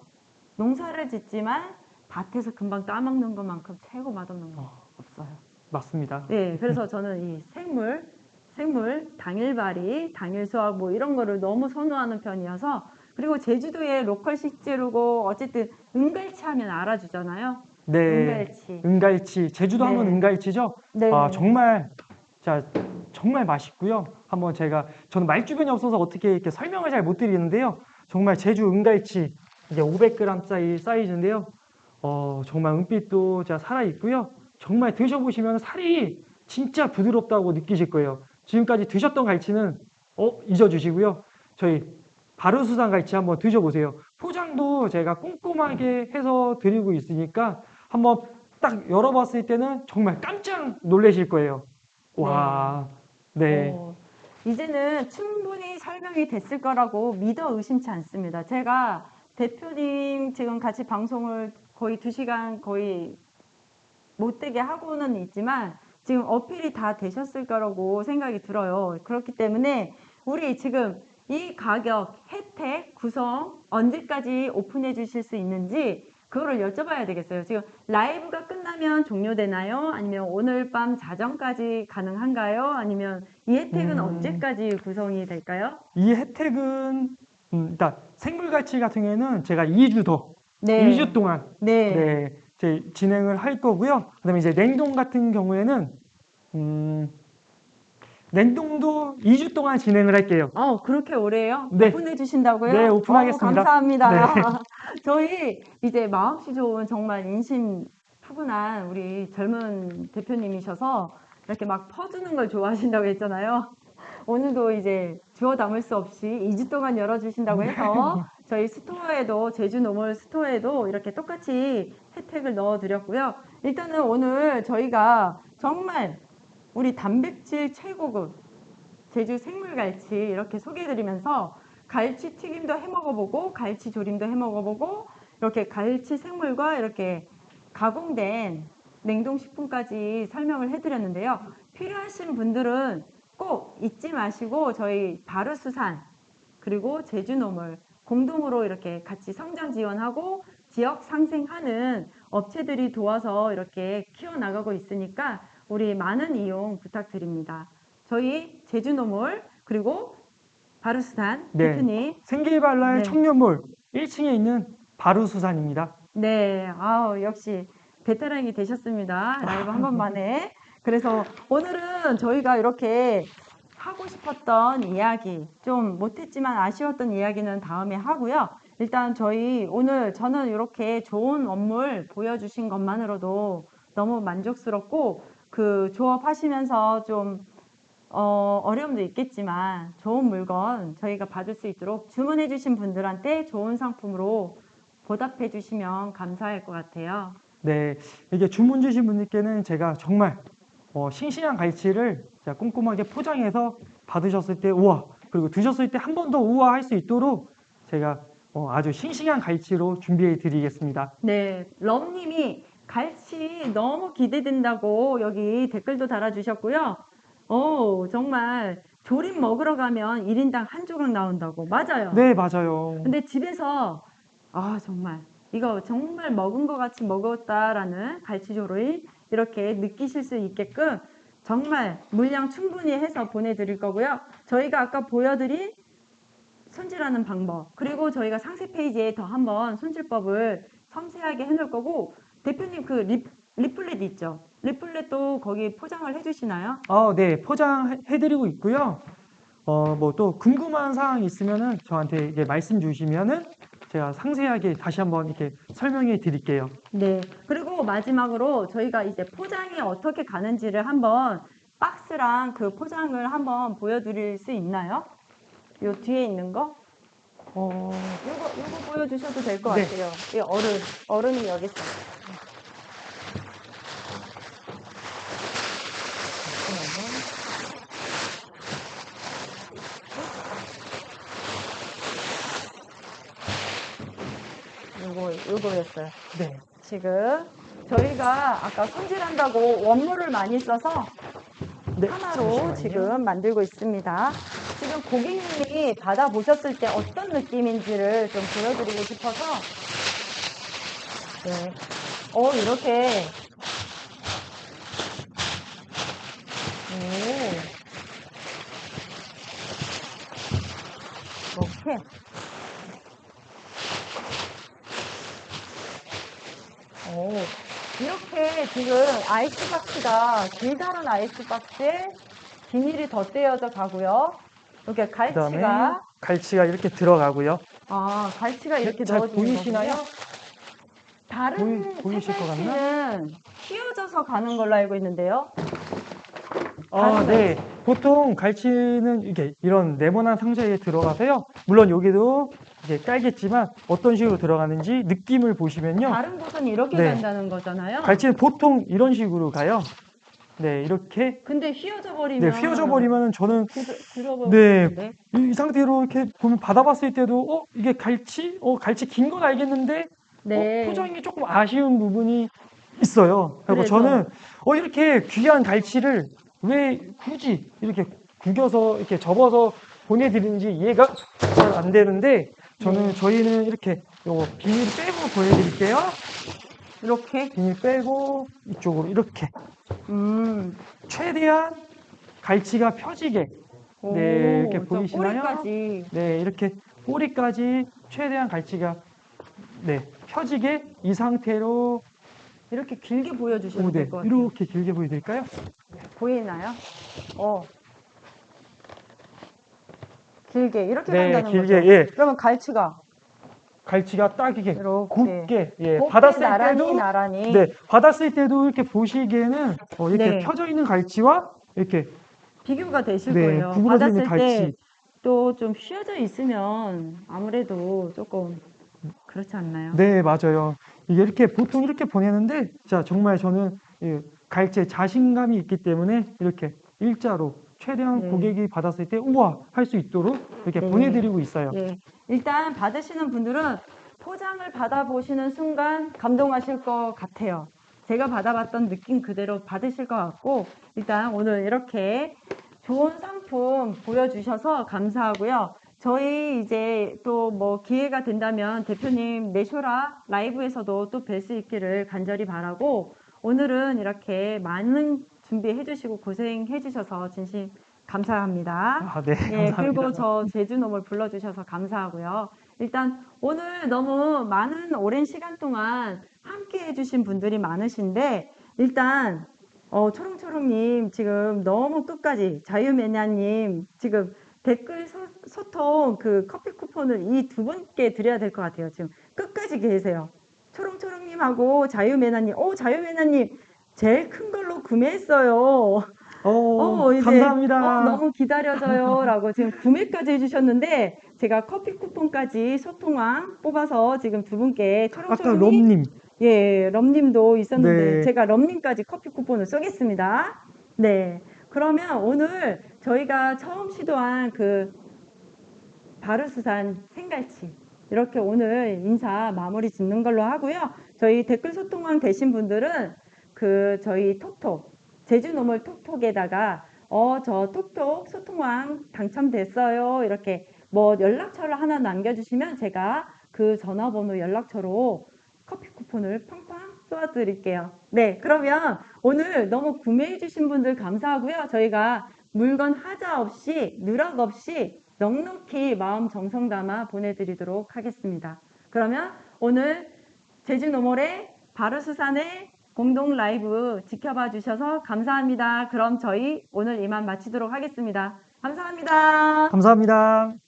농사를 짓지만 밭에서 금방 따먹는 것만큼 최고 맛없는 거 없어요. 맞습니다. 네, 그래서 저는 이 생물, 생물, 당일발이, 당일 수확 뭐 이런 거를 너무 선호하는 편이어서 그리고 제주도의 로컬 식재료고 어쨌든 은갈치 하면 알아주잖아요. 네, 은갈치. 은갈치, 제주도 하면 네. 은갈치죠. 네. 아, 정말, 자, 정말 맛있고요. 한번 제가, 저는 말 주변이 없어서 어떻게 이렇게 설명을 잘 못 드리는데요. 정말 제주 은갈치, 이제 500g 사이, 사이즈인데요. 어, 정말 은빛도 자, 살아있고요. 정말 드셔보시면 살이 진짜 부드럽다고 느끼실 거예요. 지금까지 드셨던 갈치는, 어, 잊어주시고요. 저희 바르수산 갈치 한번 드셔보세요. 포장도 제가 꼼꼼하게 해서 드리고 있으니까 한번 딱 열어봤을 때는 정말 깜짝 놀라실 거예요. 와, 네. 어, 이제는 충분히 설명이 됐을 거라고 믿어 의심치 않습니다. 제가 대표님 지금 같이 방송을 거의 두 시간 거의 못되게 하고는 있지만 지금 어필이 다 되셨을 거라고 생각이 들어요. 그렇기 때문에 우리 지금 이 가격, 혜택, 구성 언제까지 오픈해 주실 수 있는지 그거를 여쭤봐야 되겠어요. 지금 라이브가 끝나면 종료되나요? 아니면 오늘 밤 자정까지 가능한가요? 아니면 이 혜택은 음. 언제까지 구성이 될까요? 이 혜택은 음, 일단 생물갈치 같은 경우에는 제가 2주 더, 네. 2주 동안 네. 네, 제 진행을 할 거고요. 그다음에 이제 냉동 같은 경우에는 음, 냉동도 2주 동안 진행을 할게요. 어, 그렇게 오래요? 네. 오픈해 주신다고요? 네, 오픈하겠습니다. 어, 감사합니다. 네. 저희 이제 마음씨 좋은 정말 인심 푸근한 우리 젊은 대표님이셔서 이렇게 막 퍼주는 걸 좋아하신다고 했잖아요. 오늘도 이제 주워 담을 수 없이 2주 동안 열어주신다고 해서 저희 스토어에도 제주 노멀 스토어에도 이렇게 똑같이 혜택을 넣어드렸고요. 일단은 오늘 저희가 정말 우리 단백질 최고급 제주 생물갈치 이렇게 소개해드리면서 갈치 튀김도 해먹어보고 갈치 조림도 해먹어보고 이렇게 갈치 생물과 이렇게 가공된 냉동식품까지 설명을 해드렸는데요. 필요하신 분들은 꼭 잊지 마시고 저희 바르수산 그리고 제주노물 공동으로 이렇게 같이 성장 지원하고 지역 상생하는 업체들이 도와서 이렇게 키워나가고 있으니까 우리 많은 이용 부탁드립니다. 저희 제주노물 그리고 바르수산 네. 대표님 생기발랄 네. 청년몰 1층에 있는 바루수산입니다. 네, 아우, 역시 베테랑이 되셨습니다. 라이브 한 번만에. 그래서 오늘은 저희가 이렇게 하고 싶었던 이야기, 좀 못했지만 아쉬웠던 이야기는 다음에 하고요. 일단 저희 오늘 저는 이렇게 좋은 원물 보여주신 것만으로도 너무 만족스럽고 그 조업하시면서 좀 어, 어려움도 있겠지만 좋은 물건 저희가 받을 수 있도록 주문해 주신 분들한테 좋은 상품으로 보답해 주시면 감사할 것 같아요. 네, 이게 주문 주신 분들께는 제가 정말 어, 싱싱한 갈치를 꼼꼼하게 포장해서 받으셨을 때 우와 그리고 드셨을 때 한 번 더 우와 할 수 있도록 제가 어, 아주 싱싱한 갈치로 준비해 드리겠습니다. 네, 럼님이 갈치 너무 기대된다고 여기 댓글도 달아주셨고요. 오, 정말 조림 먹으러 가면 1인당 한 조각 나온다고. 맞아요. 네, 맞아요. 근데 집에서 아 정말 이거 정말 먹은 것 같이 먹었다라는 갈치조림 이렇게 느끼실 수 있게끔 정말 물량 충분히 해서 보내드릴 거고요. 저희가 아까 보여드린 손질하는 방법 그리고 저희가 상세 페이지에 더 한번 손질법을 섬세하게 해놓을 거고 대표님 그 리, 리플렛 있죠? 리플렛도 거기 포장을 해주시나요? 아, 네, 포장해 드리고 있고요. 어, 뭐 또 궁금한 사항 있으면은 저한테 이제 말씀 주시면은 제가 상세하게 다시 한번 이렇게 설명해 드릴게요. 네. 그리고 마지막으로 저희가 이제 포장이 어떻게 가는지를 한번 박스랑 그 포장을 한번 보여드릴 수 있나요? 요 뒤에 있는 거? 어, 요거, 요거 보여주셔도 될것 네. 같아요. 이 어른, 어른이 여기 있어요. 요거, 요거였어요. 네. 지금 저희가 아까 손질한다고 원물을 많이 써서 네, 하나로 잠시만요. 지금 만들고 있습니다. 지금 고객님이 받아보셨을 때 어떤 느낌인지를 좀 보여드리고 싶어서 네. 어 이렇게 오 이렇게 오, 이렇게 지금 아이스박스가 길다란 아이스박스에 비닐이 덧대어져 가고요. 이렇게 갈치가 갈치가 이렇게 들어가고요. 아 갈치가 이렇게 잘 넣어지는 보이시나요? 거군요. 다른 보이- 보이실 것 같나? 휘어져서 가는 걸로 알고 있는데요. 아, 네. 보통 갈치는 이게 이런 네모난 상자에 들어가서요. 물론 여기도 이제 깔겠지만 어떤 식으로 들어가는지 느낌을 보시면요. 다른 곳은 이렇게 네. 간다는 거잖아요. 갈치는 보통 이런 식으로 가요. 네, 이렇게 근데 휘어져 버리면 네, 휘어져 버리면은 저는 들어버 네. 네. 이, 이 상태로 이렇게 보면 받아봤을 때도 어 이게 갈치? 어 갈치 긴 건 알겠는데 네. 어, 포장이 조금 아쉬운 부분이 있어요. 그리고 저는 어 이렇게 귀한 갈치를 왜 굳이 이렇게 구겨서 이렇게 접어서 보내드리는지 이해가 잘 안 되는데 저는 저희는 이렇게 요거 비닐 빼고 보여드릴게요. 이렇게. 비닐 빼고 이쪽으로 이렇게 음. 최대한 갈치가 펴지게 오, 네, 이렇게 저 보이시나요? 꼬리까지. 네 이렇게 꼬리까지 최대한 갈치가 네 펴지게 이 상태로 이렇게 길게 보여주시면 오, 네, 될것 같아요. 이렇게 길게 보여드릴까요? 보이나요? 어. 길게 이렇게 네 간다는 길게 거죠. 예 그러면 갈치가 갈치가 딱 이렇게 이렇게 곱게 예 곱게 받았을 나란히 때도 나란히 네 받았을 때도 이렇게 보시기에는 어, 이렇게 네. 펴져 있는 갈치와 이렇게 비교가 되실 네, 거예요. 받았을 때 갈치. 또좀 휘어져 있으면 아무래도 조금 그렇지 않나요? 네, 맞아요. 이게 이렇게 보통 이렇게 보내는데, 자, 정말 저는 이 갈치에 자신감이 있기 때문에 이렇게 일자로 최대한 네. 고객이 받았을 때 우와 할 수 있도록 이렇게 네. 보내드리고 있어요. 예. 일단 받으시는 분들은 포장을 받아보시는 순간 감동하실 것 같아요. 제가 받아봤던 느낌 그대로 받으실 것 같고, 일단 오늘 이렇게 좋은 상품 보여주셔서 감사하고요. 저희 이제 또 뭐 기회가 된다면 대표님 내쇼라 라이브에서도 또 뵐 수 있기를 간절히 바라고, 오늘은 이렇게 많은 준비해 주시고 고생해 주셔서 진심 감사합니다. 아, 네, 예, 감사합니다. 그리고 저 제주놈을 불러주셔서 감사하고요. 일단 오늘 너무 많은 오랜 시간 동안 함께 해주신 분들이 많으신데 일단 어, 초롱초롱님 지금 너무 끝까지 자유매냐님 지금 댓글 소, 소통 그 커피 쿠폰을 이 두 분께 드려야 될 것 같아요. 지금 끝까지 계세요. 초롱초롱님하고 자유매나님, 오 자유매나님 제일 큰 걸로 구매했어요. 어, 어, 이제, 감사합니다. 어, 너무 기다려져요. 라고 지금 구매까지 해주셨는데, 제가 커피 쿠폰까지 소통왕 뽑아서 지금 두 분께 아까 초롱초롱님, 럼님, 예, 럼님도 있었는데, 네. 제가 럼님까지 커피 쿠폰을 쏘겠습니다. 네. 그러면 오늘 저희가 처음 시도한 그 바르수산 생갈치. 이렇게 오늘 인사 마무리 짓는 걸로 하고요. 저희 댓글 소통왕 되신 분들은 그 저희 톡톡 제주 노멀 톡톡에다가 어 저 톡톡 소통왕 당첨됐어요 이렇게 뭐 연락처를 하나 남겨주시면 제가 그 전화번호 연락처로 커피 쿠폰을 팡팡 쏘아드릴게요. 네 그러면 오늘 너무 구매해주신 분들 감사하고요. 저희가 물건 하자 없이 누락 없이 넉넉히 마음 정성 담아 보내드리도록 하겠습니다. 그러면 오늘 제주 노멀의 바르수산의 공동 라이브 지켜봐 주셔서 감사합니다. 그럼 저희 오늘 이만 마치도록 하겠습니다. 감사합니다. 감사합니다.